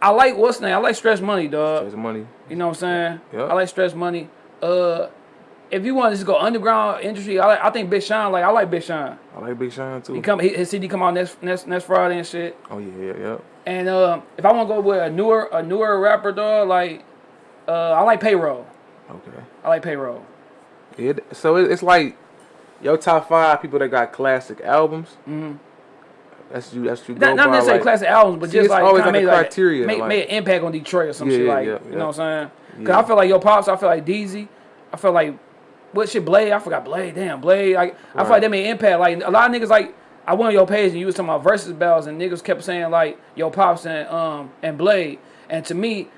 I like what's the name? I like Stress Money, dog. There's money. You know what I'm saying? Yeah. I like Stress Money. Uh, if you want to just go underground industry, I like, I think Big Sean. Like I like Big Sean. I like Big Sean too. He come he, his CD come out next next next Friday and shit. oh yeah, yeah, yeah. And um, if I want to go with a newer a newer rapper, dog, like uh, I like Payroll. Okay. I like Payroll. It, so it, it's like your top five people that got classic albums. Mm-hmm. That's you. That's you. Not, not necessarily like, classic albums, but See, just like always like a made, criteria, make, like- made an impact on Detroit or some Yeah, shit like yeah, you know what I'm saying? Cause Yeah. I feel like your pops, I feel like Deezy, I feel like what shit Blade, I forgot Blade, damn Blade. Like I feel like they made impact. Like a lot of niggas like I went on your page and you was talking about versus bells and niggas kept saying like your pops and um and Blade. And to me,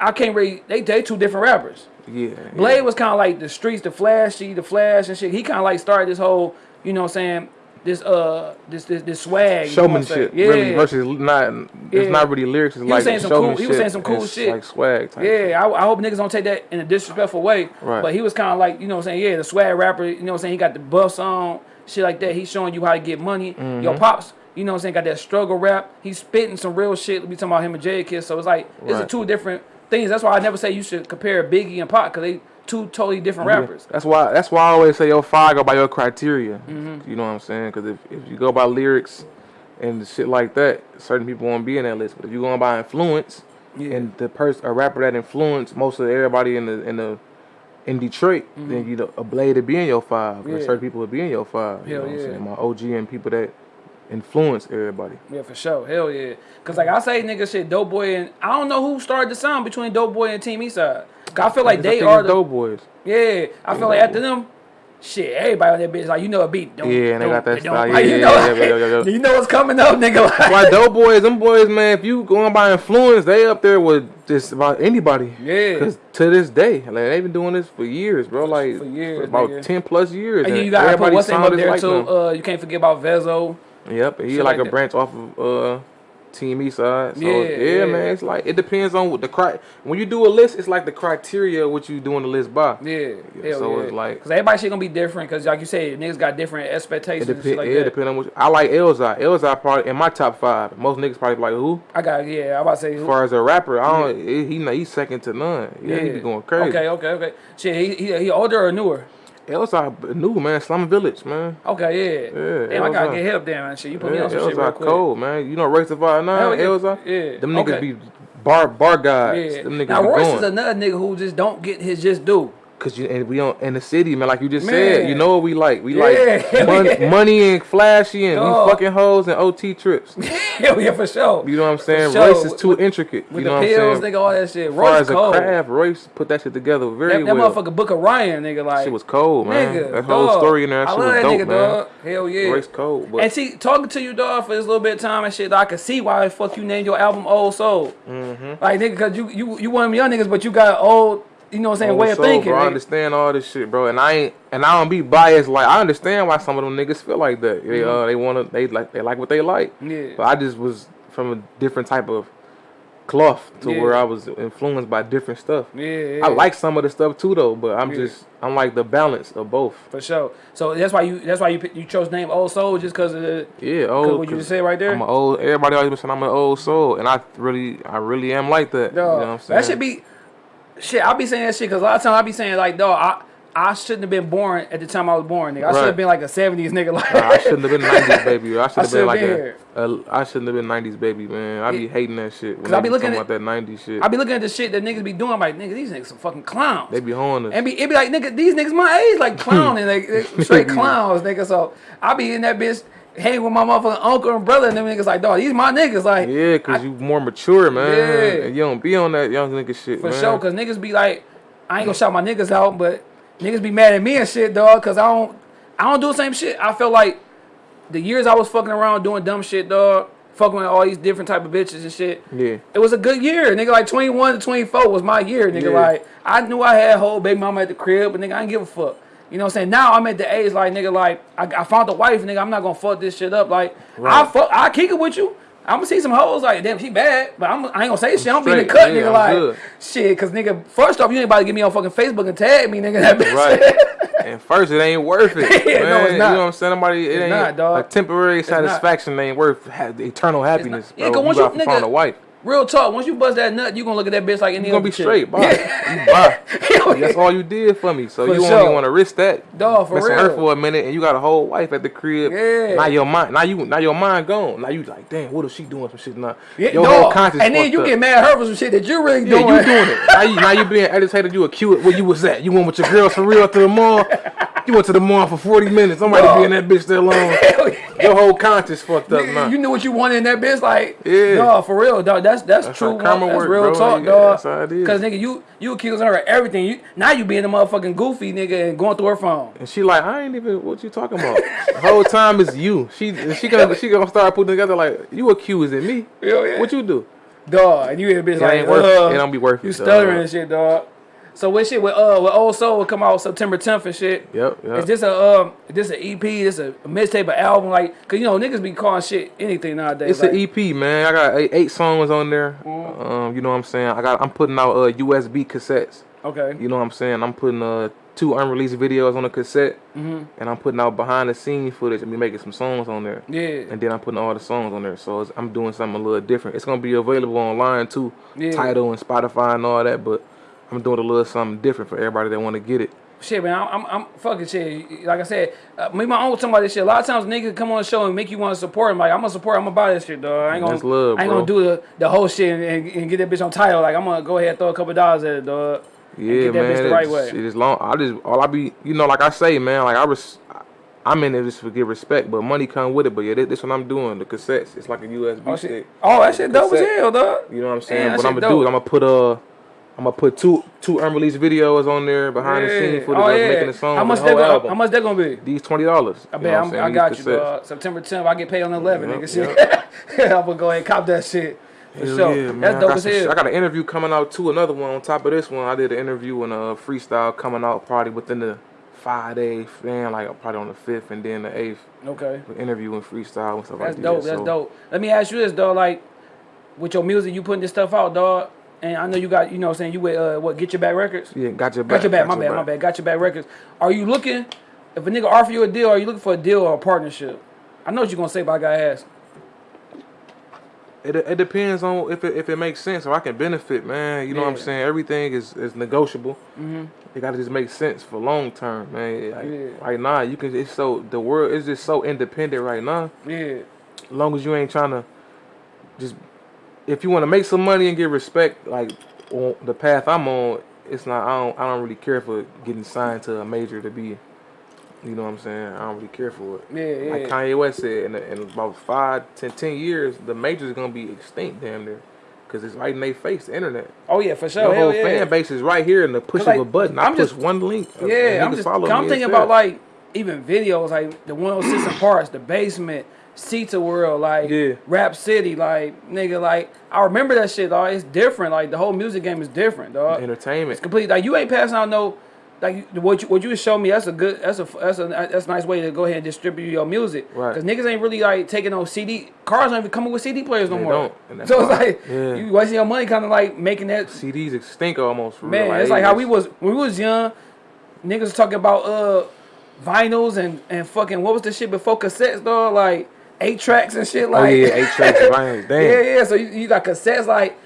I can't really they they two different rappers. Yeah. Blade yeah. was kind of like the streets, the flashy, the flash and shit. He kind of like started this whole, you know what I'm saying, this uh this this, this swag. you know what showmanship. Yeah. Really versus not. Yeah. It's not really lyrics. It's was like saying some cool- he was saying some cool shit. Like swag. Type. Yeah, I, I hope niggas don't take that in a disrespectful way. Right. But he was kind of like, you know what I'm saying, yeah, the swag rapper, you know what I'm saying, he got the buffs on, shit like that. He's showing you how to get money. Mm-hmm. Your pops, you know what I'm saying, got that struggle rap. He's spitting some real shit. We talking about him and Jay Kiss. So it's like, it's Right. two different things. That's why I never say you should compare Biggie and Pac because they two totally different rappers. That's why. That's why I always say yo five go by your criteria. Mm-hmm. You know what I'm saying? Because if, if you go by lyrics and shit like that, certain people won't be in that list. But if you're going by influence Yeah. and the person, a rapper that influenced most of everybody in the in the in Detroit, then you know a Blade to be in your five. Mm-hmm. Yeah. certain people will be in your five. You Hell know what yeah. I'm saying? My OG and people that influence everybody. Yeah, for sure. Hell yeah. Cause like I say, nigga, shit, Dope Boy and I don't know who started the sound between Dope Boy and Team Eastside. 'Cause I feel like I they are the dope boys. yeah. I feel like after them, shit, everybody on that bitch like you know a beat. Don't, Yeah, and they got that style. like, Yeah, you know, yeah, yeah, yeah, yeah. you know what's coming up, nigga. Like, Why dope boys, them boys, man, if you going by influence, they up there with just about anybody. Yeah. Cause to this day, like they've been doing this for years, bro. Like for years, about nigga. ten plus years. and and you gotta put everybody what's name up there like too. Uh, you can't forget about Vezo. Yep, he shit like, like a branch off of uh Team Eastside. So Yeah, yeah, yeah. man, it's like it depends on what the cri. When you do a list, it's like the criteria what you doing the list by. Yeah, yeah. so yeah. it's like- cause everybody shit gonna be different. Cause like you said, niggas got different It expectations. depends. shit like it that. depends on what I like. Elzhi, Elzhi probably in my top five. Most niggas probably like who? I got yeah. I about to say As far as a rapper, I don't. He, he he's second to none. Yeah, he be going crazy. Okay, okay, okay. Shit, he, he he older or newer? Elzhi new man, Slum Village man. Okay, yeah. Yeah, Damn, I gotta get help there, man. Shit, you put me on some shit real quick. cold man. You know Royce da 5'9", Hell yeah. Yeah. Them niggas Okay. be bar bar guys. Yeah. Them niggas now Royce going. is another nigga who just don't get his just due. Cause you and we on in the city, man. Like you just Man. said, you know what we like. We Yeah. like mon- money and flashy and Dog. we fucking hoes and OT trips. Hell yeah, for sure. You know what I'm saying? sure. Royce is too With- intricate. With you know the what pills, I'm saying? nigga, all that shit. Royce as a cold. craft, Royce put that shit together very that, that well. motherfucker Book of Ryan, nigga, like Shit was cold, man. nigga, that whole dog. story in there, that I shit love was that dope, nigga, man. dog. Hell yeah. Royce cold, but And see, talking to you, dog, for this little bit of time and shit, I can see why the fuck you named your album Old Soul. Mm-hmm. Like, nigga, cause you you you one of them young niggas, but you got old, you know what I'm saying, way of thinking. Bro, I understand all this shit, bro, and I ain't, and I don't be biased. Like I understand why some of them niggas feel like that. They uh, they wanna, they like, they like what they like. Yeah. But I just was from a different type of cloth to Yeah. where I was influenced by different stuff. Yeah, yeah. I like some of the stuff too, though, but I'm Yeah. just, I'm like the balance of both. for sure. So that's why you that's why you you chose name Old Soul just cause of the Yeah, old. what you just said right there. I'm an old. Everybody always been saying I'm an old soul, and I really, I really am like that. Dog, you know what I'm saying? that should be shit. I be saying that shit because a lot of times I'll be saying like, dog, I I shouldn't have been born at the time I was born, nigga. I should have been like a '70s nigga. Like Nah, I shouldn't have been '90s baby. I should have been like been a, a. I shouldn't have been '90s baby, man. I be hating that shit. When I be looking at- that '90s shit. I be looking at the shit that niggas be doing. I'm like, nigga, these niggas some fucking clowns. they be honing us. And be it be like nigga, these niggas my age like clowning, like straight clowns, nigga. So I be in that bitch hanging with my motherfucking uncle and brother, and them niggas like, dog, these my niggas, like yeah, cause you more mature, man. Yeah. And you don't be on that young nigga shit, for man. sure. Cause niggas be like, I ain't gonna shout my niggas out, but niggas be mad at me and shit, dog. Cause I don't, I don't do the same shit. I feel like the years I was fucking around doing dumb shit, dog, fucking with all these different type of bitches and shit. Yeah. It was a good year, nigga. Like 21 to 24 was my year, nigga. Yeah. Like I knew I had a whole baby mama at the crib, but nigga, I didn't give a fuck. You know what I'm saying? Now I'm at the age like nigga, like I, I found a wife, nigga. I'm not gonna fuck this shit up. Like I fuck, I kick it with you. I'm gonna see some hoes like damn, she bad, but I'm, I ain't gonna say shit. I'm being the straight. cut, Yeah, nigga. I'm like good. shit, cause nigga, first off, you ain't about to get me on fucking Facebook and tag me, nigga. That bitch. Right. and first, it ain't worth it. Yeah, no, it's not. You know what I'm saying? Nobody, it It's ain't not, dog. a temporary not. satisfaction ain't worth eternal happiness. Yeah, bro. cause once you you- to find nigga- a wife. Real talk. Once you bust that nut, you gonna look at that bitch like any You gonna be chick. straight, bye. Yeah. You bye. That's all you did for me. So For you sure. only want to risk that. Dog, for real. her for a minute, and you got a whole wife at the crib. Yeah. Now your mind, now you, now your mind gone. Now you like, damn, what is she doing some shit now? Yeah, your dog. whole conscience. and then you up. get mad at her for some shit that you really Yeah, doing. you doing it. Now you, now you being agitated. You accused where you was at. You went with your girls for real to the mall. You went to the mall for 40 minutes. I'm ready to be in that bitch. Hell yeah. Your whole conscience fucked up Nigga, now. You knew what you wanted in that bitch, like Yeah. no, for real, dog. That's that's, That's true. karma that's work, real bro. talk, Yeah, dog. that's how it is. Cause nigga, you you accusing her of everything. You now you being a motherfucking goofy nigga and going through her phone. and she like, I ain't even. What you talking about? the whole time is you. She she gonna she gonna start putting together like you accusing me. Yeah. What you do? Dog, and you a bitch It like, ain't worth. uh, it don't be worth you it. stuttering dog. and shit, dog. So what shit with uh with Old Soul will come out September 10th and shit. Yep. yep. Is this a um this an EP? This a, mixtape, an album? Like, cause you know niggas be calling shit anything nowadays. It's like, an EP, man. I got eight, eight songs on there. Mm. Um, you know what I'm saying. I got. I'm putting out uh, USB cassettes. Okay. You know what I'm saying. I'm putting uh two unreleased videos on a cassette, mm-hmm. and I'm putting out behind the scenes footage and be making some songs on there. Yeah. And then I'm putting all the songs on there, so it's, I'm doing something a little different. It's gonna be available online too, Yeah. Tidal and Spotify and all that. But I'm doing a little something different for everybody that want to get it. Shit, man, I'm, I'm, I'm fucking shit. Like I said, uh, me, my own somebody shit. A lot of times, niggas come on the show and make you want to support him. Like I'm gonna support. I'm gonna buy this shit, dog. I ain't gonna, love, I ain't bro. gonna do the, the whole shit and, and, and get that bitch on Tidal. Like I'm gonna go ahead and throw a couple dollars at it, dog. Yeah, get that man. bitch the right way. Shit is long. I just all I be, you know, like I say, man. Like I res, I'm in it just to get respect, but money come with it. But yeah, this, this what I'm doing. The cassettes, it's like a USB Oh stick. Oh, that shit dope as hell, dog. You know what I'm saying? Damn, what I'm gonna do is. I'm gonna put uh, I'm gonna put two two unreleased videos on there behind the scenes footage oh, of yeah. making the song. How much the that whole go, album. How much that gonna be? These twenty dollars. I bet I'm, I got you, dog. September 10th, I get paid on the 11th, Yep, nigga. Shit. I'm gonna go ahead and cop that shit. For Hell sure. yeah, man. That's I dope got as hell. I got an interview coming out too. Another one on top of this one. I did an interview and a freestyle coming out probably within the five days, man. Like probably on the fifth and then the eighth. Okay. Interview and freestyle and stuff That's like dope. that. That's dope. so, dope. Let me ask you this, dog. Like, with your music, you putting this stuff out, dog. And I know you got, you know, what I'm saying you with uh, what? Get your back records. Yeah, got your back. Got your back. My bad. My bad. Got your back records. Are you looking? If a nigga offer you a deal, are you looking for a deal or a partnership? I know what you're gonna say, but I gotta ask. It, it depends on if it, if it makes sense or I can benefit, man. You know what I'm saying? Everything is, is negotiable. Mm-hmm. It gotta just make sense for long term, man. Like, Yeah. Right now, you can. It's so the world is just so independent right now. Yeah. As long as you ain't trying to just if you want to make some money and get respect, like on the path I'm on, it's not. I don't. I don't really care for getting signed to a major to be. You know what I'm saying? I don't really care for it. Yeah. yeah. Like. Kanye West said, in, in about five, ten, ten years, the majors gonna be extinct, damn near, because it's right in their face, the internet. Oh yeah, for sure. Your Hell whole yeah. fan base is right here in the push like, of a button. I I'm push just- one link. Yeah, I'm just. I'm thinking about like even videos like the 106 and parts, the basement, Sita World, like Yeah. Rap City, like nigga, like I remember that shit, dog. It's different. Like the whole music game is different, dog. entertainment. It's complete. Like you ain't passing out no. Like what you what you showed me, that's a good, that's a that's a that's a nice way to go ahead and distribute your music. Right. Cause niggas ain't really like taking no CD. Cars don't even coming with CD players no They more. So it's like Yeah. you wasting your money, kind of like making that CDs extinct almost. For Man, it's like how we was when we was young. Niggas talking about uh vinyls and and fucking what was the shit before cassettes, dog? Like eight tracks and shit. Oh Like yeah, eight tracks. Damn. yeah, yeah. So you, you got cassettes. Like,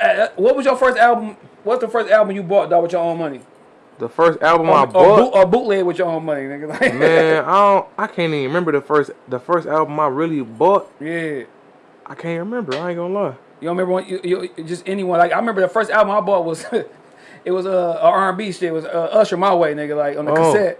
uh, what was your first album? What's the first album you bought, dog, with your own money? The first album Or, I or, bought. boot, or bootleg with your own money, nigga. Like, Man, I don't. I can't even remember the first. The first album I really bought. yeah. I can't remember. I ain't gonna lie. You don't remember when you, you just anyone like I remember the first album I bought was it was uh, R&B shit. It was uh, Usher My Way, nigga, like on the Oh, cassette.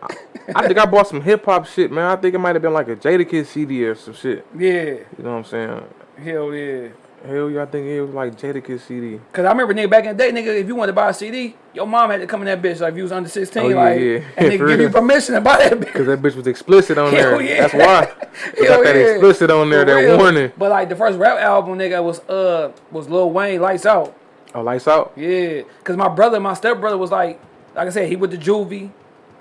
I think I bought some hip hop shit, man. I think it might have been like a Jadakiss CD or some shit. yeah, You know what I'm saying? hell yeah. Hell yeah, I think it was like Jadakiss CD. Cause I remember nigga back in the day, nigga, if you wanted to buy a CD, your mom had to come in that bitch like if you was under sixteen, Oh, yeah, like yeah. and they give you permission to buy that bitch. Cause that bitch was explicit on Hell there. yeah. That's why. It got that yeah. explicit on there. For That real. warning. But like the first rap album, nigga, was uh was Lil Wayne, Lights Out. Oh, lights out. Yeah, cause my brother, my stepbrother was like, like I said, he with the juvie,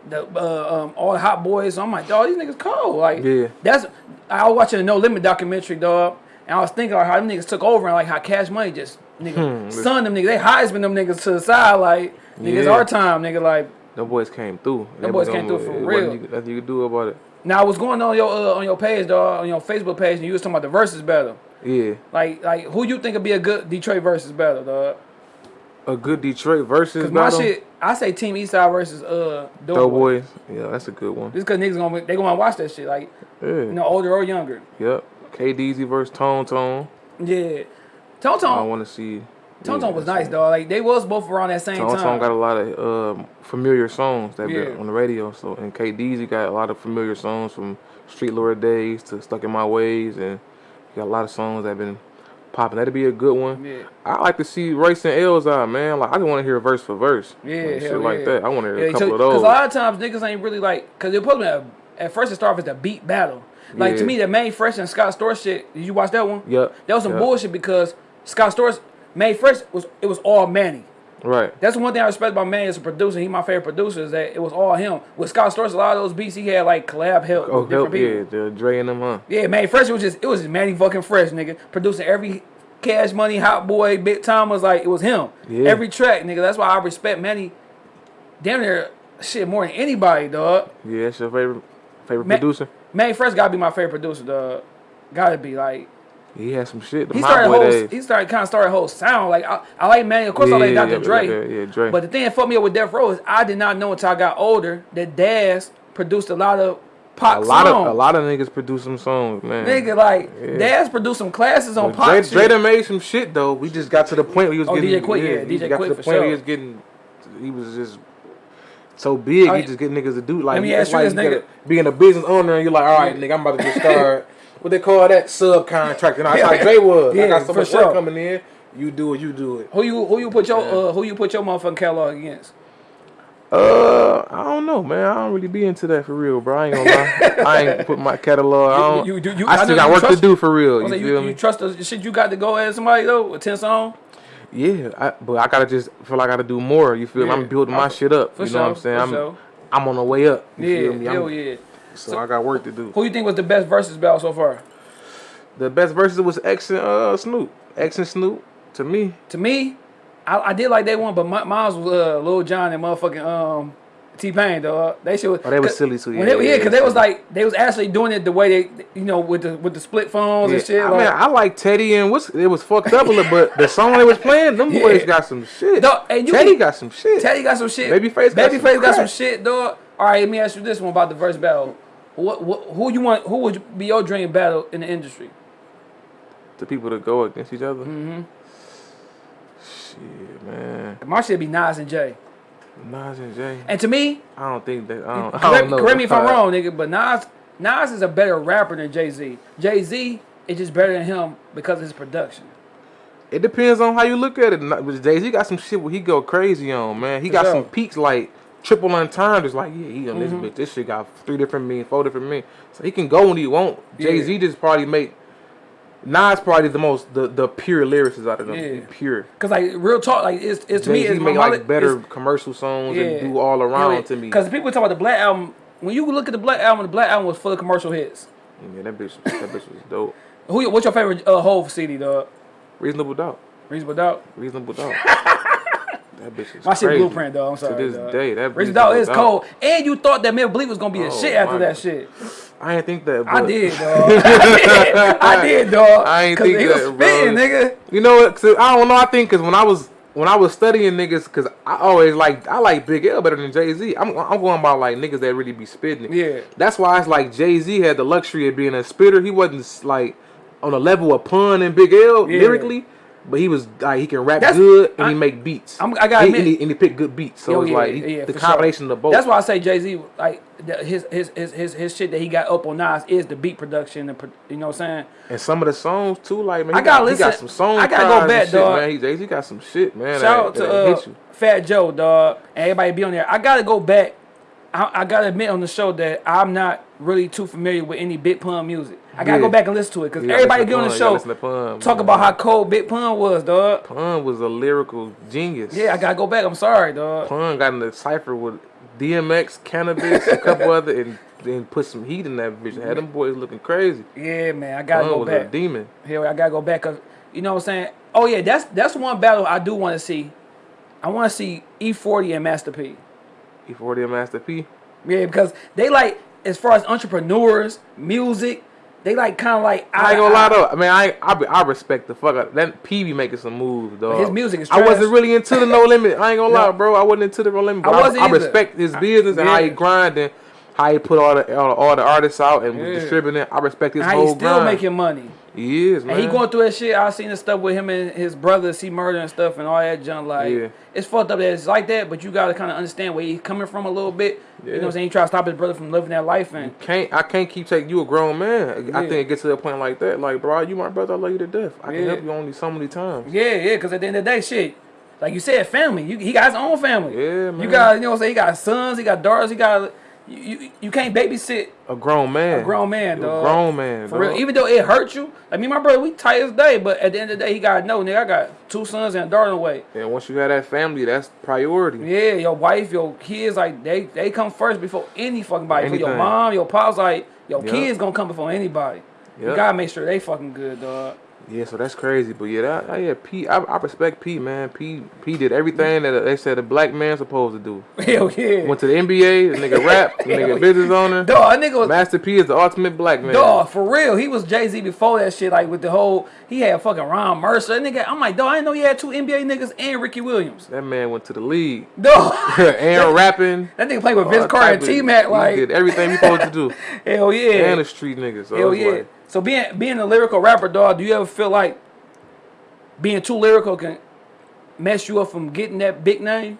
the uh, um, all the hot boys. So I'm like, dog, these niggas cold. Like, Yeah. that's I was watching a No Limit documentary, dog, and I was thinking like how them niggas took over and like how Cash Money just nigga Hmm, son them niggas, they Heisman them niggas to the side like niggas Yeah. our time, nigga like. Them boys came through. Them boys came through for real. you- Nothing you could do about it. Now I was going on your uh, on your page, dog, on your Facebook page, and you was talking about the versus battle. Yeah. Like like who you think would be a good Detroit versus battle, dog? A good Detroit versus Cause my battle. shit, I say Team Eastside versus uh Doughboy. Doughboys. Yeah, that's a good one. Just cause niggas gonna they gonna watch that shit, like Yeah. you know, older or younger. Yep. KDZ versus Tone Tone. Yeah. Tone Tone. I want to see. Tone Tone was nice, dog. Like they was both around that same Tone time. Tone got a lot of um, familiar songs that Yeah. been on the radio. So and KDZ got a lot of familiar songs from Street Lord Days to Stuck in My Ways, and he got a lot of songs that have been popping. That'd be a good one. Yeah. I like to see Royce and Elzhi, man. Like I just want to hear verse for verse. Yeah, like, shit hell like that. I want to hear a couple so- of those. Cause a lot of times niggas ain't really like, cause it supposed to be at first it started off as a beat battle. Like to me, the Manny Fresh and Scott Storch shit. Did you watch that one? Yep. That was some Yep. bullshit because Scott Storch Manny Fresh was it was all Manny. Right. That's the one thing I respect about Manny as a producer. He my favorite producer is that it was all him. With Scott Storch, a lot of those beats he had like collab help Oh, with different help, people. yeah, the Dre and them, huh? Yeah, Manny Fresh was just it was just Manny fucking Fresh, nigga. Producing every Cash Money, Hot Boy, Big Time was like it was him. Yeah. Every track, nigga. That's why I respect Manny. Damn near shit more than anybody, dog. Yeah, that's your favorite favorite Ma- producer. Manny Fresh gotta be my favorite producer, dog. Gotta be like He had some shit. The he started whole days. he started kind of started whole sound. Like I, I like Manny, of course I like Dr. Dre. Yeah, yeah, Dre. But the thing that fucked me up with Death Row is I did not know until I got older that Daz produced a lot of pop a lot songs. of a lot of niggas produce some songs, man. Nigga, like Yeah. Daz produced some classes on pop Dre, shit. Dre done made some shit though. We just got to the point where he was Oh, getting. DJ Quik, yeah, he DJ got Quik to the for point where he was getting. He was just so big. Oh, he yeah. just get niggas to do like. Let me that's ask you why this, gotta nigga. Being a business owner, and you're like, all right, nigga, I'm about to get start. what they call that subcontract. You know, that's how Dre was. Yeah, I got so much sure. work coming in. You do it. You do it. Who you who you put your uh, who you put your motherfucking catalog against? Uh, I don't know, man. I don't really be into that for real, bro. I ain't gonna lie. I ain't put my catalog. I, don't, You- you- you- I I still know got work trust- to do for real. I You feel you, me? trust the shit you got to go at somebody though with ten songs? Yeah, I, but I gotta just feel like I gotta do more. You feel me? Yeah. I'm building I- my shit up. for you know what I'm saying? for I'm sure. I'm on the way up. You Yeah, feel me? I'm- hell yeah. So I got work to do. Who you think was the best versus battle so far? The best verses was X and uh, Snoop. X and Snoop to me. To me, I, I did like they one, but my, mine was uh, Lil Jon and motherfucking um T Pain dog. They was. Oh, they was 'cause silly too, yeah, they, yeah, yeah, because they was like they was actually doing it the way they you know with the with the split phones Yeah, and shit. I like, mean, I like Teddy and what's it was fucked up a little, but the song they was playing, them boys got some shit. Dog, and you Teddy can- got some shit. Teddy got some shit. Babyface got Babyface some got some shit, dog. All right, let me ask you this one about the verse battle. What, what who you want? Who would be your dream battle in the industry? The people that go against each other. Mm-hmm. Shit, man. My shit be Nas and Jay. Nas and Jay. And to me, I don't think that. I don't, I correct, don't know. correct me if I'm wrong, nigga, but Nas Nas is a better rapper than Jay Z. Jay Z is just better than him because of his production. It depends on how you look at it. Jay Z got some shit where he go crazy on, man. He For got sure. some peaks like triple. It's like, yeah, he on Mm-hmm. this bitch. This shit got three different mean, four different mean. So he can go when he want. Jay Z just probably make. Nas probably the most the the pure lyricist out of them. Yeah. Pure. Cause like real talk, like it's, it's to me, Jay Z it's make like better commercial songs yeah. and do all around to me. Cause people talk about the Black album. When you look at the Black album, the Black album was full of commercial hits. Yeah, that bitch, that bitch was dope. Who? What's your favorite uh, Hove CD, dog? Reasonable doubt. Reasonable Doubt. Reasonable doubt. that bitch is My shit. Blueprint, though. I'm sorry. To this dog. day, that Reasonable Doubt is cold. And you thought that Memphis Bleek was gonna be a Oh, shit after that shit. I didn't think that. I did, dog. I did, I did, dog. I ain't 'Cause think he was that, bro. spitting, nigga. You know what? 'cause I don't know. I think because when I was when I was studying niggas, because I always like I like Big L better than Jay Z. I'm I'm going about like niggas that really be spitting. Yeah. That's why it's like Jay Z had the luxury of being a spitter. He wasn't like on a level of Pun and Big L Yeah. lyrically. But he was like he can rap That's- good and I- he make beats. I'm- I He- and admit- he, and he pick good beats. So it's yeah, like he- yeah, the for sure. combination of both. That's why I say Jay Z, like his, his his his his shit that he got up on Nas is the beat production. The, pro- you know what I'm saying? and some of the songs too, like man, I got, he got listen- some songs. I gotta go back, dog. Man, he, Jay Z got some shit, man. Shout out to uh. Fat Joe, dog, and everybody be on there. I gotta go back. I, I gotta admit on the show that I'm not really too familiar with any Big Pun music. I gotta Yeah. go back and listen to it because everybody get on to the show gotta listen to Pun, talk about how cold Big Pun was, dog. Pun was a lyrical genius. Yeah, I gotta go back. I'm sorry, dog. Pun got in the cipher with DMX, Canibus, a couple other, and then put some heat in that bitch. Had them boys looking crazy. Yeah, man, I gotta Pun go was a back. demon. Here, I gotta go back. Cause you know what I'm saying. Oh yeah, that's that's one battle I do want to see. I want to see E40 and Master P. E40 and Master P. Yeah, because they like as far as entrepreneurs, music, they like kind of like I ain't gonna lie though. I mean, I I, I respect the fuck out. That P be making some moves, dog. his music is I wasn't really into the No Limit. I ain't gonna lie, bro. I wasn't into the No Limit. I But I, I, respect his business and how he yeah. grind and how he put all the all, the- all the artists out and Yeah. distributing. it. I respect his How whole he still grind. making money. He is, man. And he going through that shit. I seen the stuff with him and his brother, C-Murder and stuff and all that junk. Like Yeah. it's fucked up that it's like that, but you gotta kind of understand where he's coming from a little bit. You know what I'm saying? He try to stop his brother from living that life and can't I can't keep taking you a grown man. I think it gets to a point like that. Like, bro, you my brother. I love you to death. I can help you only so many times. Yeah, yeah, because at the end of the day, shit, like you said, family. You, he got his own family. Yeah, man. You got, you know what I'm saying? He got sons, he got daughters, he got. You, you, you can't babysit A grown man. a grown man, You a dog. grown man. For real. Even though it hurt you, I mean, my brother, we tight as day, but at the end of the day, he got know, nigga, I got two sons and a daughter away. and once you have that family, that's priority. Yeah, your wife, your kids, like they they come first before any fucking body. For your mom, your pops, like your Yup. kids gonna come before anybody. You gotta make sure they fucking good, dog. Yeah, so that's crazy. But yeah, that, that- yeah, P, I, I respect P, man. P, P did everything that they said a black man supposed to do. Hell yeah. Went to the NBA, the nigga rap, the nigga business owner. Dog, that nigga was Master P is the ultimate black man. Dog, for real. He was Jay Z before that shit. Like with the whole, he had fucking Ron Mercer. That nigga, I'm like, dog, I didn't know he had two NBA niggas and Ricky Williams. That man went to the league. Dog, and rapping. that nigga played with Vince Carter and T Mac. he Like, did everything he supposed to do. hell yeah, And a street nigga. So hell yeah. like, So being being a lyrical rapper, dog, do you ever feel like being too lyrical can mess you up from getting that big name?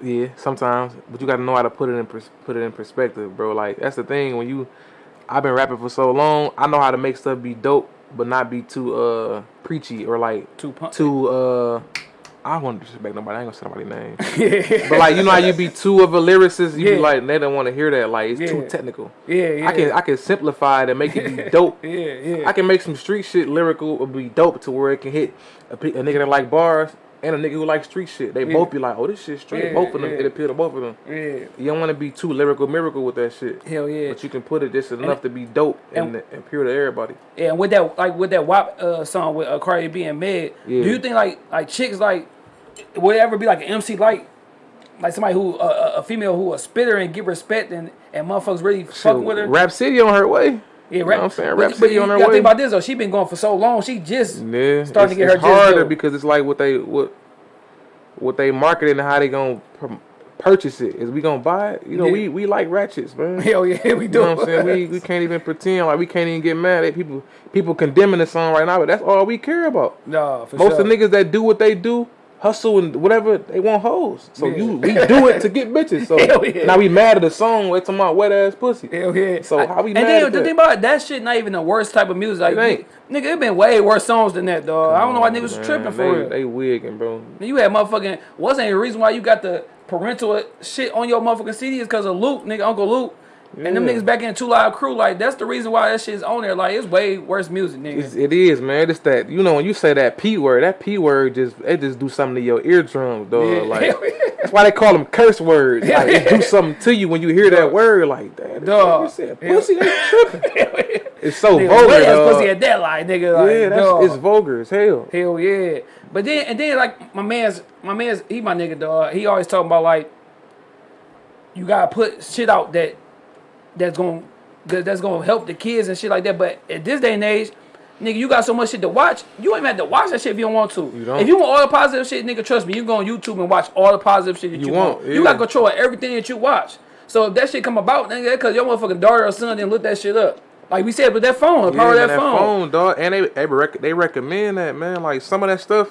Yeah, sometimes, but you got to know how to put it in put it in perspective, bro. Like that's the thing when you, I've been rapping for so long. I know how to make stuff be dope, but not be too uh preachy or like Too punk- too uh. I don't want to disrespect nobody. I ain't gonna say nobody's name. But like you know how you be too of a lyricist, you Yeah. be like they don't want to hear that. Like it's Yeah. too technical. yeah, yeah. I can I can simplify it and make it be dope. yeah, yeah. I can make some street shit lyrical or be dope to where it can hit a, a nigga that like bars and a nigga who like street shit. They Yeah. both be like, oh, this shit street. Yeah, both of them, yeah. it appeal to both of them. yeah, You don't want to be too lyrical miracle with that shit. hell yeah. But you can put it just enough to be dope and, and- and pure to everybody. Yeah, and with that, like with that WAP uh, song with uh, Cardi B and Yeah. do you think like like chicks like would it ever be like an MC like like somebody who uh, a female who a spitter and get respect and and motherfuckers really fucking with her? Rap City on her way. Yeah, You know I'm saying? Rapsody you on her way. think about this though. She been going for so long. She just Yeah, Starting to get her it's harder because it's like what they what what they marketing and how they gonna purchase it. Is we gonna buy it? You know, Yeah. we we like ratchets, man. hell yeah, we do. You know what I'm saying? We, we can't even pretend like we can't even get mad at people people condemning the song right now, but that's all we care about. no, for Most sure. of the niggas that do what they do, hustle and whatever, they want hoes. So Yeah. you we do it to get bitches. So yeah. now we mad at the song, we're talking about wet ass pussy. Hell yeah. So how we and mad then at the that? thing about it, that shit not even the worst type of music. Like, It nigga, it been way worse songs than that, dog. I don't know why niggas Man, tripping for they, real. They wigging, bro. You had motherfucking wasn't a reason why you got the parental shit on your motherfucking CD is because of Luke, nigga, Uncle Luke. And them niggas back in Two Live Crew, like that's the reason why that shit's on there. Like it's way worse music, nigga. It's, it is, man. It's that you know when you say that p word, that p word just it just do something to your eardrums, dog. Yeah. Like that's why they call them curse words. Like it do something to you when you hear that word. Like damn, Dog. dog. Said, pussy, they tripping. It's so nigga, vulgar, dog. pussy at that line, nigga. Like, yeah, that's dog. it's vulgar as hell. Hell yeah. But then and then like my man's my man's he my nigga dog. He always talking about like you gotta put shit out that that's gonna that's gonna help the kids and shit like that. But at this day and age, nigga, you got so much shit to watch. You ain't even have to watch that shit if you don't want to. You don't. If you want all the positive shit, nigga, trust me, you go on YouTube and watch all the positive shit that you, You want. won't, You got control of everything that you watch. So if that shit come about, nigga, because your motherfucking daughter or son didn't look that shit up. Like we said with that phone, the power Yeah, of that, phone. dog. And they they, rec- they recommend that, man. Like some of that stuff,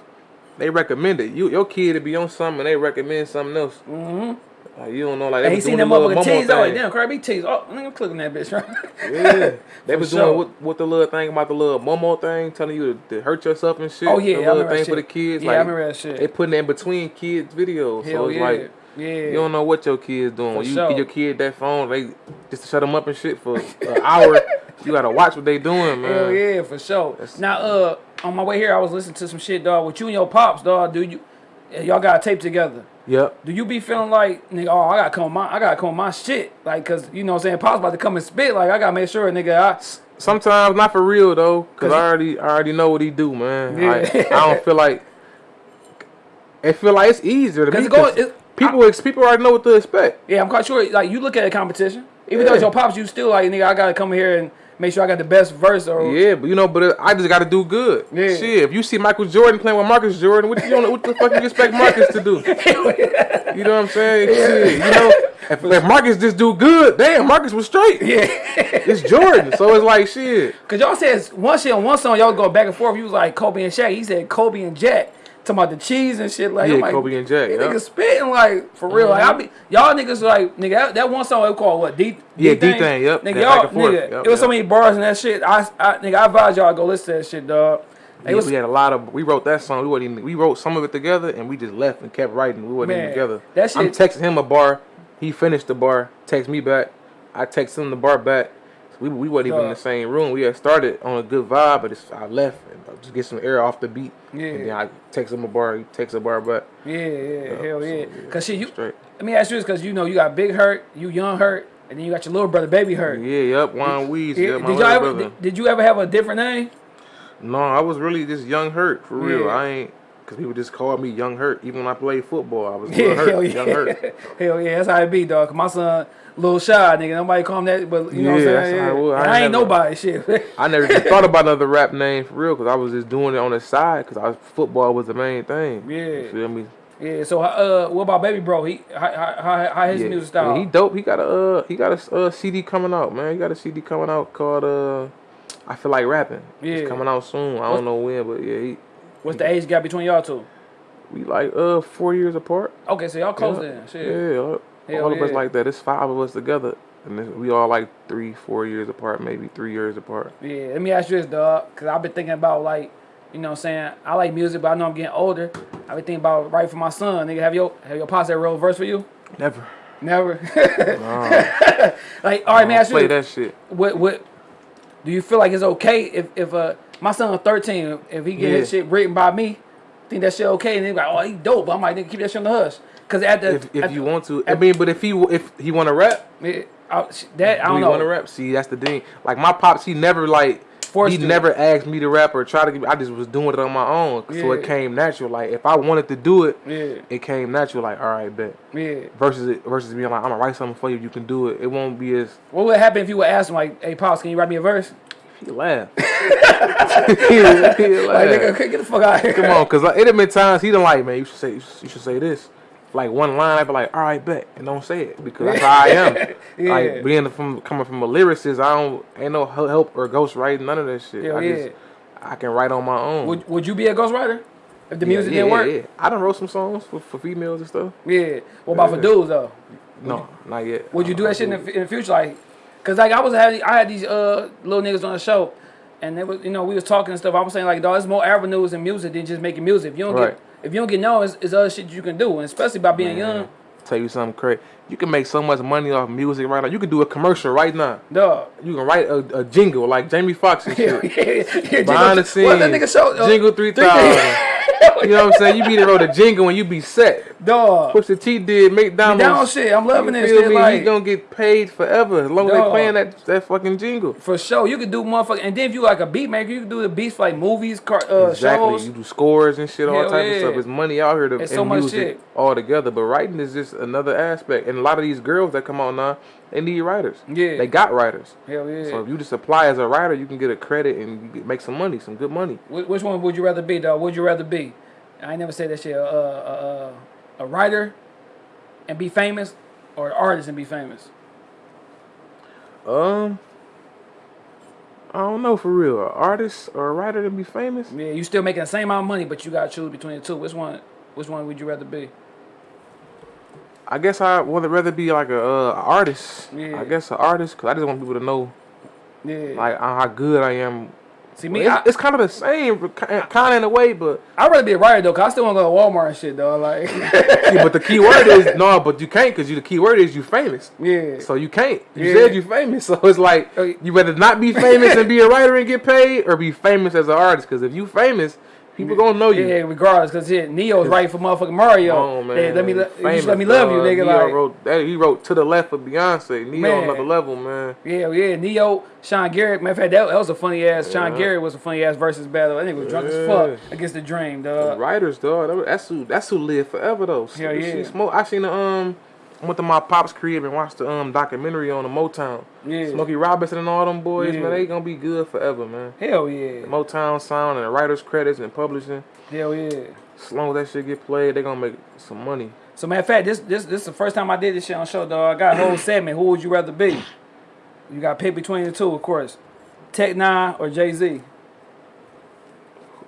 they recommend it. You your kid to be on something, and they recommend something else. Mm-hmm. Like you don't know, like they And he seen that motherfucking tease. I like, damn, B tease. Oh, nigga, I'm clicking that bitch, right? Yeah, they was sure. doing what, what the little thing about the little Momo thing, telling you to, to hurt yourself and shit. Oh, yeah, the I little that thing for the kids. Yeah, I like, remember that shit. They putting it in between kids' videos, Hell so it's yeah. like yeah. you don't know what your kids doing. when you sure. give your kid that phone, they just to shut them up and shit for an hour. You gotta watch what they doing, man. Hell yeah, for sure. Now, uh, on my way here, I was listening to some shit, dog. With you and your pops, dog. Do you? Y'all got a tape together. Yep. Do you be feeling like, nigga, oh, I gotta come my, I gotta come my shit, like, cause you know what I'm saying, Pop's about to come and spit, like, I gotta make sure, nigga, I, Sometimes not for real though, cause Cause I already I already know what he do, man. Yeah. Like, I don't feel like it feel like it's easier to 'Cause me. go- 'cause it- people ex- people already know what to expect. yeah, I'm quite sure, like, you look at a competition, even though it's your pops, you still like, nigga, I gotta come here and make sure I got the best verse, or Yeah, but you know, but I just got to do good. Yeah. Shit, if you see Michael Jordan playing with Marcus Jordan, what you don't, what the fuck you expect Marcus to do? You know what I'm saying? Shit, you know, if, if Marcus just do good, damn, Marcus was straight. yeah. It's Jordan, so it's like shit. Cause y'all said one shit on one song, y'all go back and forth. You was like Kobe and Shaq. He said Kobe and Jack. Talking about the cheese and shit. Like, Yeah, I'm like, Kobe and These yeah. niggas spitting like for real. Like, I mm-hmm. be y'all niggas like nigga. That, that one song they called what? D. Yeah, D-Thing, yep. Nigga, y'all back and forth, nigga. yep, it was so many bars and that shit. I, I nigga, I advise y'all go listen to that shit, dog. It Yeah, was we had a lot of. We wrote that song. We even, we wrote some of it together, and we just left and kept writing. We wasn't Man, even together. that I'm texting him a bar. He finished the bar. Text me back. I text him the bar back. So we we wasn't even in the same room. We had started on a good vibe, but it's, I left and I just get some air off the beat. Yeah. And then I text him a bar. He texts a bar back. yeah, yeah, hell so, yeah. Cause shit, you. Straight. Let me ask you this, cause you know you got Big Herk, you Young Herk, and then you got your little brother, Baby Herk. Yeah, yep. Wine Weeds. Yeah, did y'all ever? Did, did you ever have a different name? No, I was really just Young Herk for real. Yeah. I ain't because people just called me Young Herk. Even when I played football, I was Yeah, Herk. hell yeah. Young Herk. hell yeah, that's how it be, dog. 'Cause my son, little shy, nigga. Nobody call him that, but you know what I'm saying? how. I I, ain't never- nobody, shit. I never even thought about another rap name for real because I was just doing it on the side because I football was the main thing. Yeah. you feel me? yeah. So, uh, what about Baby Bro? He, how, how, how, his yeah. music style? Yeah, he dope. He got a uh, he got a uh, CD coming out, man. He got a CD coming out called uh, I feel like rapping. Yeah. it's coming out soon. I don't know when, but yeah, he, What's the age gap between y'all two? we like uh four years apart. Okay, so y'all close yeah. then. Shit. Yeah, all, Hell all of us like that. It's five of us together, and we all like three, four years apart, maybe three years apart. Yeah, let me ask you this, dog, because I've been thinking about, like, you know what I'm saying? I like music, but I know I'm getting older. I've been thinking about writing for my son. Nigga, have your have your wrote a verse for you? Never. Never. Like, all right, man, ask you play that shit. what what do you feel like it's okay if if uh my son 13 if he get his Yeah. shit written by me think that shit okay and they like oh he dope but I'm like nigga keep that shit on the hush because at the If, if at you the- want to, I mean, but if he if he want to rap, it- I- that I do don't he know want to rap? See, that's the thing. Like my pops, he never like Forced he you. never asked me to rap or try to. Give, I just was doing it on my own, so it came natural. Like if I wanted to do it, yeah it came natural. Like all right, bet. yeah Versus it versus being like I'm gonna write something for you, you can do it. It won't be as what would happen if you would ask him like hey pops can you write me a verse he laugh. he, he like laugh. nigga get the fuck out of here Come on, cause like, it have been times he done like, man, you should say, you should say this. Like one line, I be like, all right, bet, and don't say it because that's how I am. Yeah. Like being from coming from a lyricist, I don't ain't no help or ghost writing, none of that shit. Hell I yeah. just I can write on my own. would, would you be a ghostwriter if the Yeah, music yeah, didn't work Yeah, yeah. I done wrote some songs for, for females and stuff. yeah what about for dudes though No, not yet. Would you do that shit in the, in the future? Like, cause like I was having, I had these uh little niggas on the show, and they was, you know, we was talking and stuff. I was saying like, dog, there's more avenues in music than just making music. If you don't Right. get, if you don't get known, it's, it's other shit you can do, and especially by being young, Tell you something crazy. You can make so much money off music right now. You can do a commercial right now. dog. You can write a, a jingle like Jamie Foxx and Yeah, shit. yeah, yeah. Behind the Jingle- What that nigga show? uh, Jingle 3000. You know what I'm saying? You be the wrote a jingle and you be set. Dog. Pusha T did McDonald's. Down shit. I'm loving you this feel shit. me? Like, he gonna get paid forever as long as they Dog. playing that that fucking jingle. for sure, you could do motherfucking, and then if you like a beat maker, you can do the beats for like movies, car, uh, exactly. shows. You do scores and shit, all Hell type of stuff. It's money out here to in so much music shit. all together. But writing is just another aspect. And a lot of these girls that come out now, they need writers. Yeah. They got writers. Hell yeah. So if you just apply as a writer, you can get a credit and make some money, some good money. Which one would you rather be, dog? Would you rather be? I never said that shit. Uh, uh, uh, a writer and be famous, or an artist and be famous. Um, I don't know for real. An artist or a writer to be famous? Yeah, you still making the same amount of money, but you gotta choose between the two. Which one? Which one would you rather be? I guess I would rather be like a uh, artist. Yeah. I guess an artist because I just want people to know Yeah. like how good I am. See me, it's, I, it's kind of the same, kind of in a way, but I'd rather be a writer though, cause I still wanna go to Walmart and shit, though. Like, but the key word is no, but you can't because you the key word is you famous. yeah. So you can't. You Yeah. said you famous, so it's like Uh, you better not be famous and be a writer and get paid, or be famous as an artist. Because if you famous, people gonna know you. Yeah, regardless, cause shit, Ne-Yo's right for motherfucking Mario. On, man. Hey, let me, Famous, let me love you, nigga. Ne-Yo Like, wrote that. He wrote to the left of Beyonce. Ne-Yo Man. on another level, man. yeah, yeah. Ne-Yo, Sean Garrett. Matter of fact, that, that was a funny ass. Sean Yeah. Garrett was a funny ass versus battle. That nigga was drunk as fuck against the Dream, dog. The dog. writers, dog. That's who. That's who live forever, though. Hell see yeah. Smoke. I seen the um. I went to my pop's crib and watched the um documentary on the Motown. Yeah. Smokey Robinson and all them boys, Yeah. man. They gonna be good forever, man. Hell yeah. Motown sound and the writers credits and publishing. Hell yeah. As long as that shit get played, they gonna make some money. So matter of fact, this this this is the first time I did this shit on show, dog. I got a whole segment. Who would you rather be? You got pick between the two, of course. Tech N9ne or Jay Z.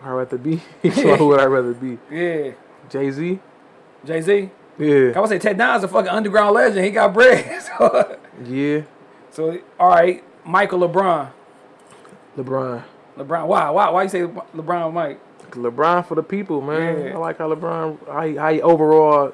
I'd rather be. so who would I rather be? Yeah, Jay Z. Jay Z. I Yeah. would say Tech N9ne's a fucking underground legend. He got bread. so, Yeah. so all right, Michael LeBron. LeBron. LeBron. Why? Why? Why you say LeBron, Mike? LeBron for the people, man. Yeah. I like how LeBron, how he, how he overall,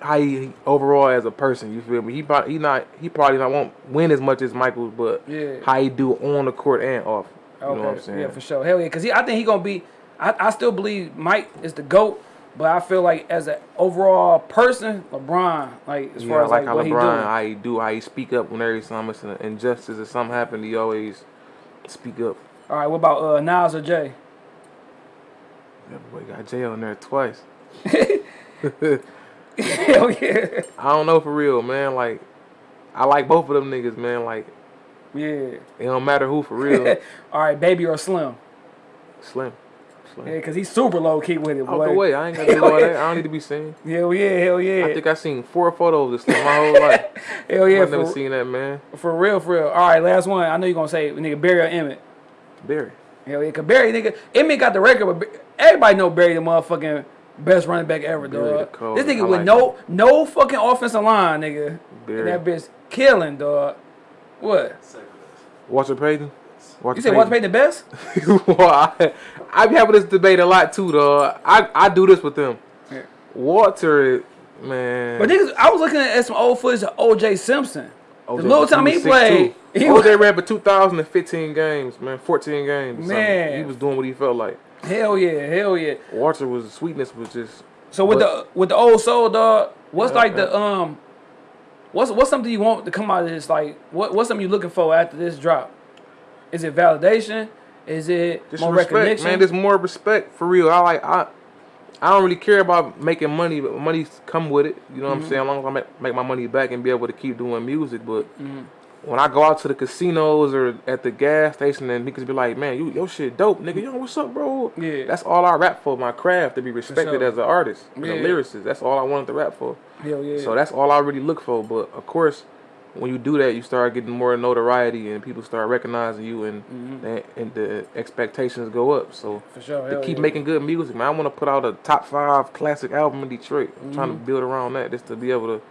how he overall as a person. You feel me? He probably he not he probably not won't win as much as Michael, but Yeah. how he do on the court and off. You Okay. know what I'm saying? Yeah, for sure. Hell yeah, because I think he gonna be. I, I still believe Mike is the goat, but I feel like as an overall person, LeBron, like as Yeah, far as like like, how what he LeBron, doing. how he do, how he speak up when every time it's an injustice or something happened. He always speak up. All right, what about uh, Nas or Jay? That boy got Jay on there twice. Hell yeah. I don't know for real, man. Like, I like both of them niggas, man. Like, Yeah. it don't matter who for real. All right, Baby or Slim? Slim. Slim. Yeah, because he's super low key with it, oh, Boy. Out boy. the way. I ain't gonna do all that. I don't need to be seen. Hell yeah, hell yeah. I think I seen four photos of Slim my whole life. hell yeah, I've never seen that man. for real, for real. All right, last one. I know you're going to say, nigga, Barry or Emmett. Barry. Hell yeah, because Barry, nigga, Emmett got the record, but everybody know Barry the motherfucking best running back ever, Barry dog. cold. This nigga I with like no no fucking offensive line, nigga. Barry. And that bitch killing, dog. What? Walter Payton. Walter You said Walter Payton the best? well, I, I be having this debate a lot too, though. I, I do this with them. Yeah. Walter, man. But niggas, I was looking at some old footage of O.J. Simpson. OJ the little time he played, he OJ ran for 2,015 games, man. 14 games. something. Man. He was doing what he felt like. Hell yeah, hell yeah. Walter was, sweetness was just. So with But- the with the old soul dog, what's Yeah, like the yeah. um, what's what's something you want to come out of this? Like what what's something you looking for after this drop? Is it validation? Is it Just more respect, recognition? man. There's more respect for real. I like I, I don't really care about making money, but money come with it. You know what I'm mm-hmm. saying? As long as I make, make my money back and be able to keep doing music. But mm-hmm. when I go out to the casinos or at the gas station and niggas be like, "Man, you your shit dope, nigga. Yo, what's up, bro?" Yeah. That's all I rap for. My craft to be respected as an artist, as Yeah. a lyricist. That's all I wanted to rap for. Hell yeah. So that's all I really look for. But of course, when you do that, you start getting more notoriety and people start recognizing you, and and, and the expectations go up. So For sure. to keep yeah. making good music, man. I want to put out a top five classic album in Detroit. I'm trying Mm-hmm. to build around that just to be able to,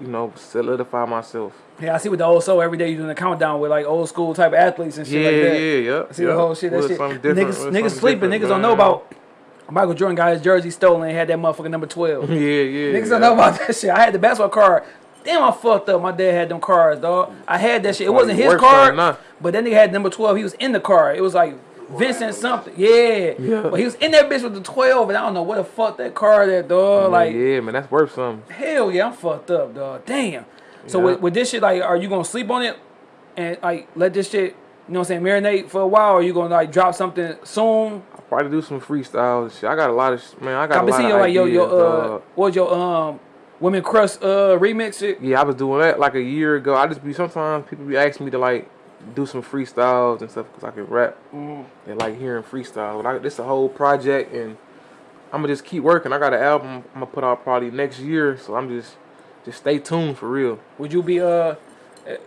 you know, solidify myself. Yeah, I see with the old soul every day you're doing a countdown with like old school type athletes and shit yeah, like that. yeah, yeah. I see the whole shit. That shit. Niggas, niggas sleeping. Niggas don't know about Michael Jordan got his jersey stolen and had that motherfucking number twelve. Yeah, yeah. Niggas yeah. don't know about that shit. I had the basketball card. Damn, I fucked up. My dad had them cards, dog. I had that shit. It wasn't his work card, something, nah. but that nigga had number 12. He was in the card. It was like Vincent something. Yeah. Yeah. But he was in that bitch with the 12, and I don't know where the fuck that card at, dog. Like, yeah, man, that's worth something. hell yeah, I'm fucked up, dog. Damn. So Yeah. with, with this shit, like, are you gonna sleep on it and like let this shit, you know what I'm saying, marinate for a while, or you gonna like drop something soon? I'll probably do some freestyle shit. I got a lot of man. I got I've a been lot seeing like ideas, your uh, dog. what your um, women crush uh remix it? Yeah, I was doing that like a year ago. I just be sometimes people be asking me to like do some freestyles and stuff because I can rap. Mm-hmm. They like hearing freestyles. But I, this a whole project and I'm gonna just keep working. I got an album I'm gonna put out probably next year, so I'm just just stay tuned for real. Would you be uh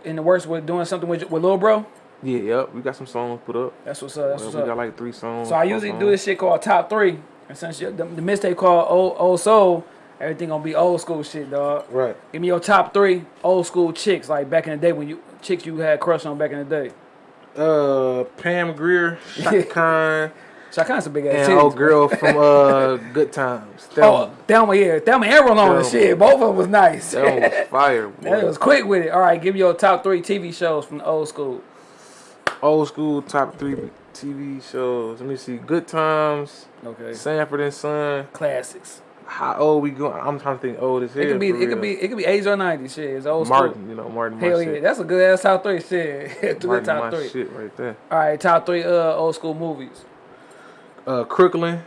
in the works with doing something with with Lil Bro? Yeah, yep. We got some songs put up. That's what's up. That's what's we got up. like three songs. So I usually songs. do this shit called top three, and since the, the mistake called old old soul, everything gonna be old school shit, dog. Right. Give me your top three old school chicks, like back in the day when you chicks you had crush on back in the day. Uh, Pam Grier, Chaka Khan, a big ass and old girl from uh Good Times. That Oh, Thelma, yeah, Thelma and Rolling Thelma. shit. Both of them was nice. that was fire. That was quick with it. All right, give me your top three TV shows from the old school. old school top three TV shows. Let me see. Good Times, Okay, Sanford and Son. classics. How old we going? I'm trying to think old as hell. It could be, it could be, it could be 80s or 90s. Shit, it's old Martin. school. You know Martin. Hell yeah, shit. that's a good ass top three. Shit, Martin, top three. shit right there. All right, top three uh old school movies. Uh, Crooklyn.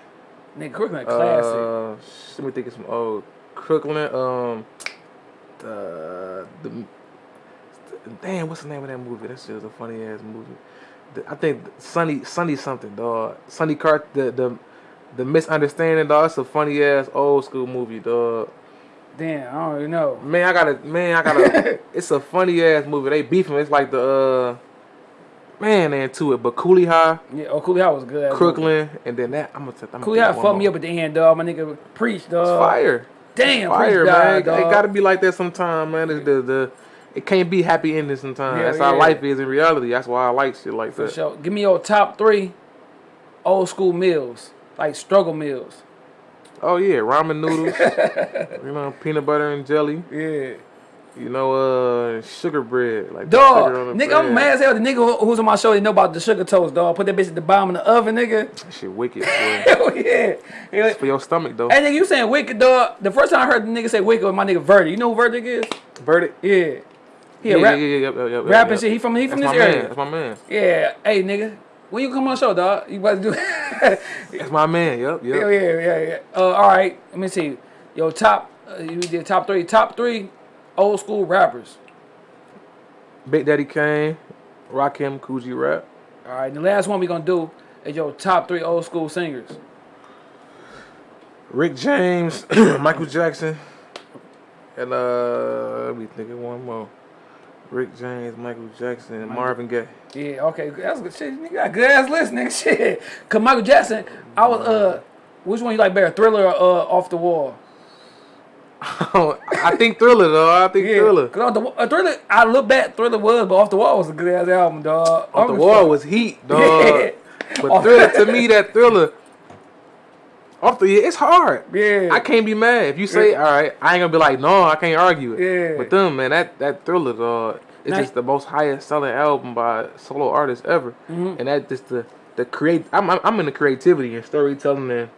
Nigga, Crooklyn, classic. Uh, let me think of some old Crooklyn. Um, the the damn, what's the name of that movie? That shit was a funny ass movie. The, I think Sunny Sunny something dog. Sunny Cart the the the misunderstanding dog. It's a funny ass old school movie dog. Damn, I don't even know. Man, I gotta man, I gotta. it's a funny ass movie. They beefing. It's like the uh. Man, they into it, but Cooley High, Yeah, oh, Cooley High was good. movie. Crooklyn, and then that I'm gonna. I'm Cooley High fucked me up at the end, dog. My nigga preach, dog. It's fire. Damn, fire, man. died, It- it gotta be like that sometime, man. It's the the it can't be happy ending sometimes. Yeah, That's how life is in reality. That's why I like shit like For that. sure. Give me your top three old school meals, like struggle meals. Oh yeah, ramen noodles. you know, peanut butter and jelly. Yeah. You know, uh, sugar bread. Like Dog, sugar on the nigga, bread. I'm mad as hell. The nigga who's on my show, they know about the sugar toast, dog. Put that bitch at the bottom of the oven, nigga. That shit wicked. Hell yeah. Yeah. It's for your stomach though. Hey, nigga, you saying wicked, dog? The first time I heard the nigga say wicked was my nigga Verdict. You know who Verdict is? Verdict. Yeah. He a yeah, rap, yeah, yeah, yeah, yeah, yeah, rapping yeah. shit. He from he from That's this area. man. That's my man. Yeah, hey nigga, when you come on show, dog, you about to do? That's my man. Yep, yep. yeah, yeah, yeah, yeah. Uh, all right, let me see. Yo, top, uh, you did top three, top three old school rappers. Big Daddy Kane, Rakim, Kool G Rap. All right, the last one we gonna do is your top three old school singers. Rick James, Michael Jackson, and uh, let me think of one more. Rick James, Michael Jackson, and Marvin Gaye. Yeah, okay, that's good shit. You got a good ass list, nigga. Shit, cause Michael Jackson, I was uh, which one you like better, Thriller or uh, Off the Wall? I think Thriller though. I think Yeah, Thriller. cause the, uh, Thriller, I look back, Thriller was, but Off the Wall was a good ass album, dog. Off the wall was heat, dog. Yeah. But Thriller to me, that Thriller. Off the it's hard. Yeah. I can't be mad if you say Yeah. all right. I ain't gonna be like no, I can't argue it. Yeah. But them man, that that Thriller dog, it's just the most highest selling album by solo artist ever, Mm-hmm. and that just the the create. I'm I'm I'm into creativity and storytelling and.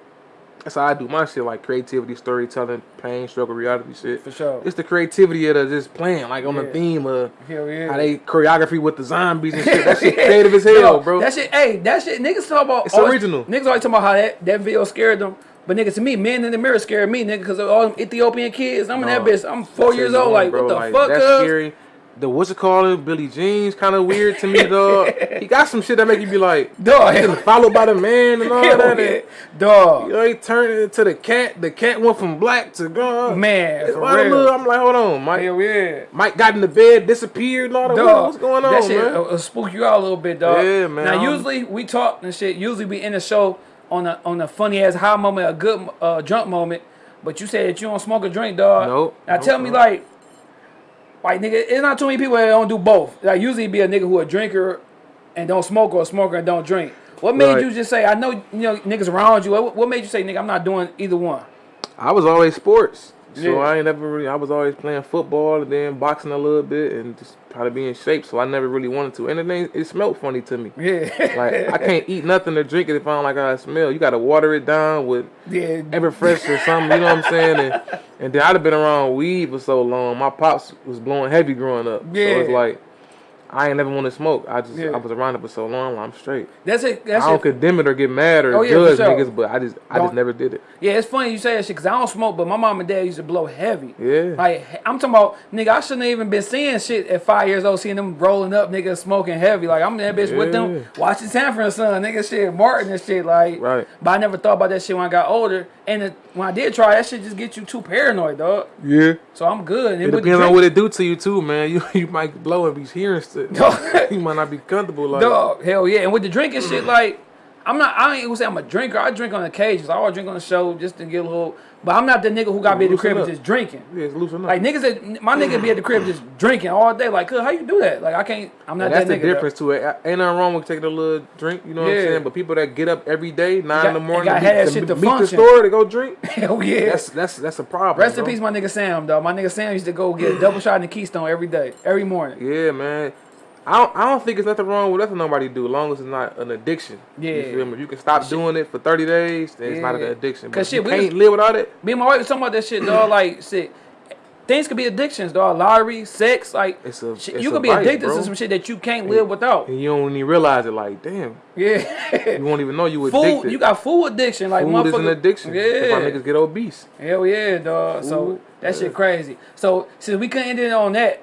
That's how I do my shit, like creativity, storytelling, pain, struggle, reality shit. For sure. It's the creativity of the just playing, like on Yeah. the theme of Hell yeah. how they choreography with the zombies and shit. That shit creative as hell, Yo, bro. That shit, hey, that shit, niggas talk about. It's always- original. Niggas always talking about how that, that video scared them. But nigga, to me, Man in the Mirror scared me, nigga, because of all them Ethiopian kids. I'm in that No. bitch. I'm four years old. Like, want, what the Like, fuck, That's cuz? scary. The what's it called? Billie Jean's kind of weird to me, dog. he got some shit that make you be like, Dog, followed by the man and all hell that. yeah. Dog. You know, he turned it into the cat. The cat went from black to gone. Man, for real. little- I'm like, hold on, Mike. Hell yeah. Mike got in the bed, disappeared, and all that. Dog, What's going on, that shit man? uh, uh, spook you out a little bit, dog. Yeah, man, Now, I'm- usually we talk and shit. Usually we end the show on a on a funny ass high moment, a good uh, drunk moment. But you said that you don't smoke or drink, dog. Nope, Now nope, tell me, nope. like, like nigga, it's not too many people that don't do both. Like usually be a nigga who a drinker and don't smoke or a smoker and don't drink. What made Right. you just say? I know you know niggas around you. What, what made you say, nigga? I'm not doing either one. I was always sports. So Yeah. I ain't never really. I was always playing football and then boxing a little bit and just try to be in shape. So I never really wanted to. And it it smelled funny to me. Yeah. Like I can't eat nothing or drink it if I don't like how it smell. You gotta water it down with yeah. Everfresh or something. You know what I'm saying? And, and then I'd have been around weed for so long. My pops was blowing heavy growing up. So it's Yeah. like I ain't never want to smoke. I just Yeah. I was around it for so long. I'm straight. That's it. That's I don't it. condemn it or get mad or Oh, yeah, judge sure. niggas, but I just I Don't- just never did it. Yeah, it's funny you say that shit because I don't smoke, but my mom and dad used to blow heavy. Yeah. Like I'm talking about, nigga, I shouldn't have even been seeing shit at five years old, seeing them rolling up, niggas smoking heavy. Like I'm that bitch with them watching Sanford and Son, nigga, shit, Martin and shit. Like, Right. But I never thought about that shit when I got older. And it, when I did try, that shit just get you too paranoid, dog. Yeah. So I'm good. And It depends on what it do to you too, man. You you might blow and be hearing shit. you might not be comfortable like Dog, hell yeah. And with the drinking shit, mm. like, I'm not, I ain't gonna say I'm a drinker. I drink on the occasions. I always drink on the show just to get a little, but I'm not the nigga who got to be at the crib and just drinking. Yeah, it's loosen up. Like niggas, that, my nigga be at the crib just drinking all day. Like, how you do that? Like, I can't. I'm not And that's that the nigga. difference to it. Ain't nothing wrong with taking a little drink, you know what I'm saying? But people that get up every day, nine got- in the morning, gotta to that meet, shit to meet the store to go drink, Though. Hell yeah. that's that's that's a problem. Rest in bro. peace, my nigga Sam. Dog, my nigga Sam used to go get a double shot in the Keystone every day, every morning. Yeah, man. I don't, I don't think there's nothing wrong with nothing nobody do, as long as it's not an addiction. Yeah. You feel me? If you can stop doing it for 30 days, then it's not an addiction. 'Cause if you shit, we can't was- live without it, Me and my wife was talking about that shit, dog. Like, shit. Things could be addictions, dog. Lottery, sex, like It's a- shit, it's you could be vice, addicted bro. to some shit that you can't live without. and you don't even realize it, like, damn, Yeah. you won't even know you food, addicted. you got food addiction, like Food is an addiction. That's why Yeah. niggas get obese. Hell yeah, dog. So Food, that shit crazy. So since we couldn't end it on that,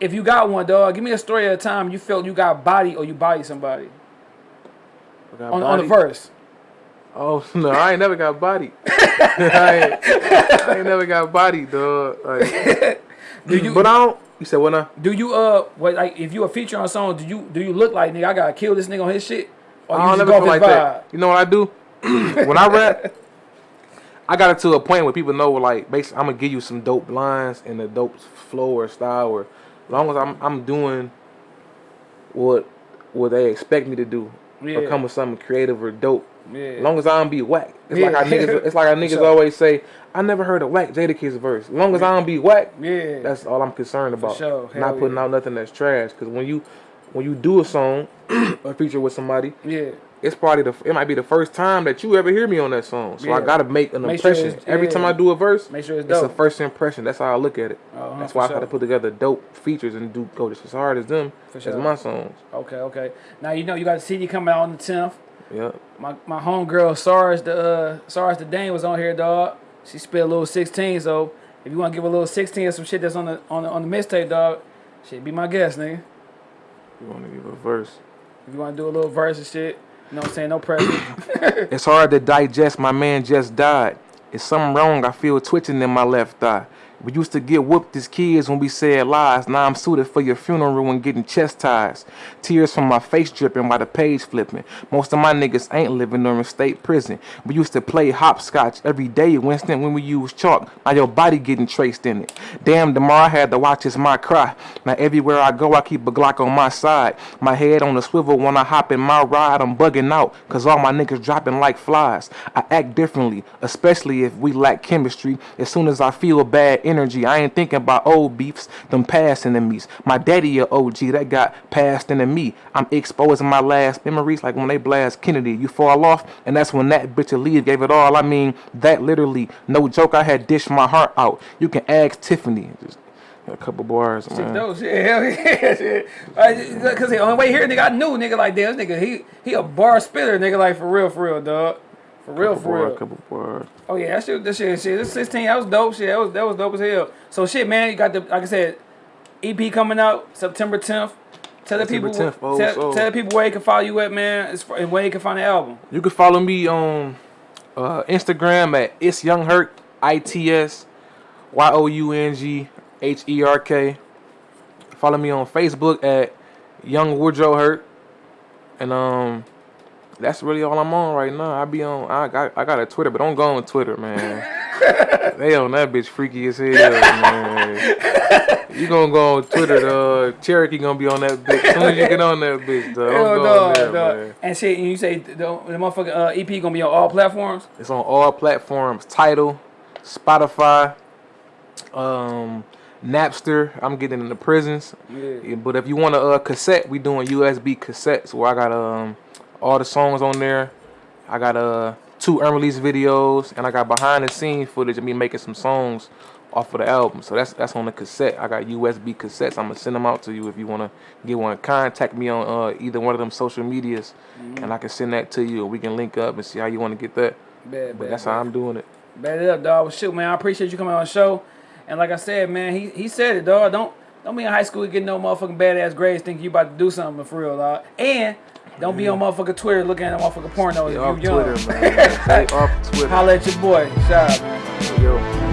if you got one, dog, give me a story of a time you felt you got body or you body somebody on, on the verse. Oh no, I ain't never got body. I, ain't, I ain't never got body, dog. Like, Do you but I don't. You said what now? do you uh what like if you a feature on a song, do you do you look like nigga I gotta kill this nigga on his shit? Or I you don't feel like his that. You know what I do? when I rap, I got it to a point where people know, like, basically, I'm gonna give you some dope lines and a dope flow or style, or as long as I'm I'm doing what what they expect me to do, or Yeah. come with something creative or dope. Yeah. As long as I don't be whack. It's like our niggas. It's like our niggas Sure. always say. I never heard a whack Jadakiss verse. As long as I don't be whack, Yeah. that's all I'm concerned about. sure. Not putting yeah. out nothing that's trash. Because when you when you do a song or feature with somebody, yeah. It's probably the it might be the first time that you ever hear me on that song. So I gotta make an Make impression. it's- Every time. I do a verse, Make sure it's it's a first impression. That's how I look at it. Uh-huh, That's why I sure. gotta put together dope features and do go just as hard as them For as sure. my songs. Okay, okay. Now you know you got the CD coming out on the tenth. Yeah. My my homegirl Sars the uh, Sars the Dane was on here, dog. She spit a little sixteen, so if you want to give a little sixteen or some shit that's on the on the, on the mixtape, dog, shit, be my guest, nigga. You wanna give a verse. If you want to do a little verse and shit, you know what I'm saying? No pressure. It's hard to digest. My man just died. It's something wrong. I feel twitching in my left thigh. We used to get whooped as kids when we said lies. Now I'm suited for your funeral and getting chastised. Tears from my face dripping while the page flipping. Most of my niggas ain't living in state prison. We used to play hopscotch every day, Winston, when we used chalk. Now your body getting traced in it. Damn, tomorrow I had to watch as my cry. Now everywhere I go, I keep a Glock on my side. My head on the swivel when I hop in my ride. I'm bugging out, cause all my niggas dropping like flies. I act differently, especially if we lack chemistry. As soon as I feel bad energy, I ain't thinking about old beefs, them past enemies. My daddy a OG that got passed into me. I'm exposing my last memories like when they blast Kennedy. You fall off, and that's when that bitch of leave gave it all. I mean, that literally, no joke, I had dished my heart out. You can ask Tiffany. Just a couple bars, shit, man. dope shit. Hell yeah, shit. Cause the only way here, nigga, I knew, nigga, like damn, this nigga, he he a bar spitter, nigga, like for real, for real, dog. For real, Couple for bars, real. couple bars. Oh yeah, that shit, that shit, shit. This 16, that was dope. Shit, that was that was dope as hell. So shit, man, you got the like I said, EP coming out September 10th. Tell the people, 10th, oh, tell, so- tell the people where you can follow you at, man, and where you can find the album. You can follow me on uh, Instagram at it's young Herk I T S Y O U N G H E R K. Follow me on Facebook at Young Woodrow Herk, and um, that's really all I'm on right now. I be on. I got I got a Twitter, but don't go on Twitter, man. they on that bitch freaky as hell, man. You gonna go on Twitter, dog. Cherokee gonna be on that bitch. As soon as you get on that bitch, dog. Hell Don't go no, on there, dog. man. And shit, and you say the, the motherfucking uh, EP gonna be on all platforms. It's on all platforms. Tidal, Spotify, um, Napster. I'm getting in the prisons. Yeah. But if you want a uh, cassette, we doing USB cassettes where I got um all the songs on there. I got uh two unreleased videos and I got behind the scenes footage of me making some songs off of the album. So that's that's on the cassette. I got USB cassettes. I'm gonna send them out to you if you wanna get one. Contact me on uh, either one of them social medias, and I can send that to you. Or we can link up and see how you want to get that. Bad, But bad, that's bad. how I'm doing it. Bet it up, dog. Well, shoot, man, I appreciate you coming on the show. And like I said, man, he he said it, dog. Don't don't be in high school getting no motherfucking badass grades thinking you about to do something for real, dog. And don't be on motherfucking Twitter looking at motherfucking pornos Stay if you young. Twitter, man. Stay off Twitter. Holla at your boy. Shout out, man. Yo.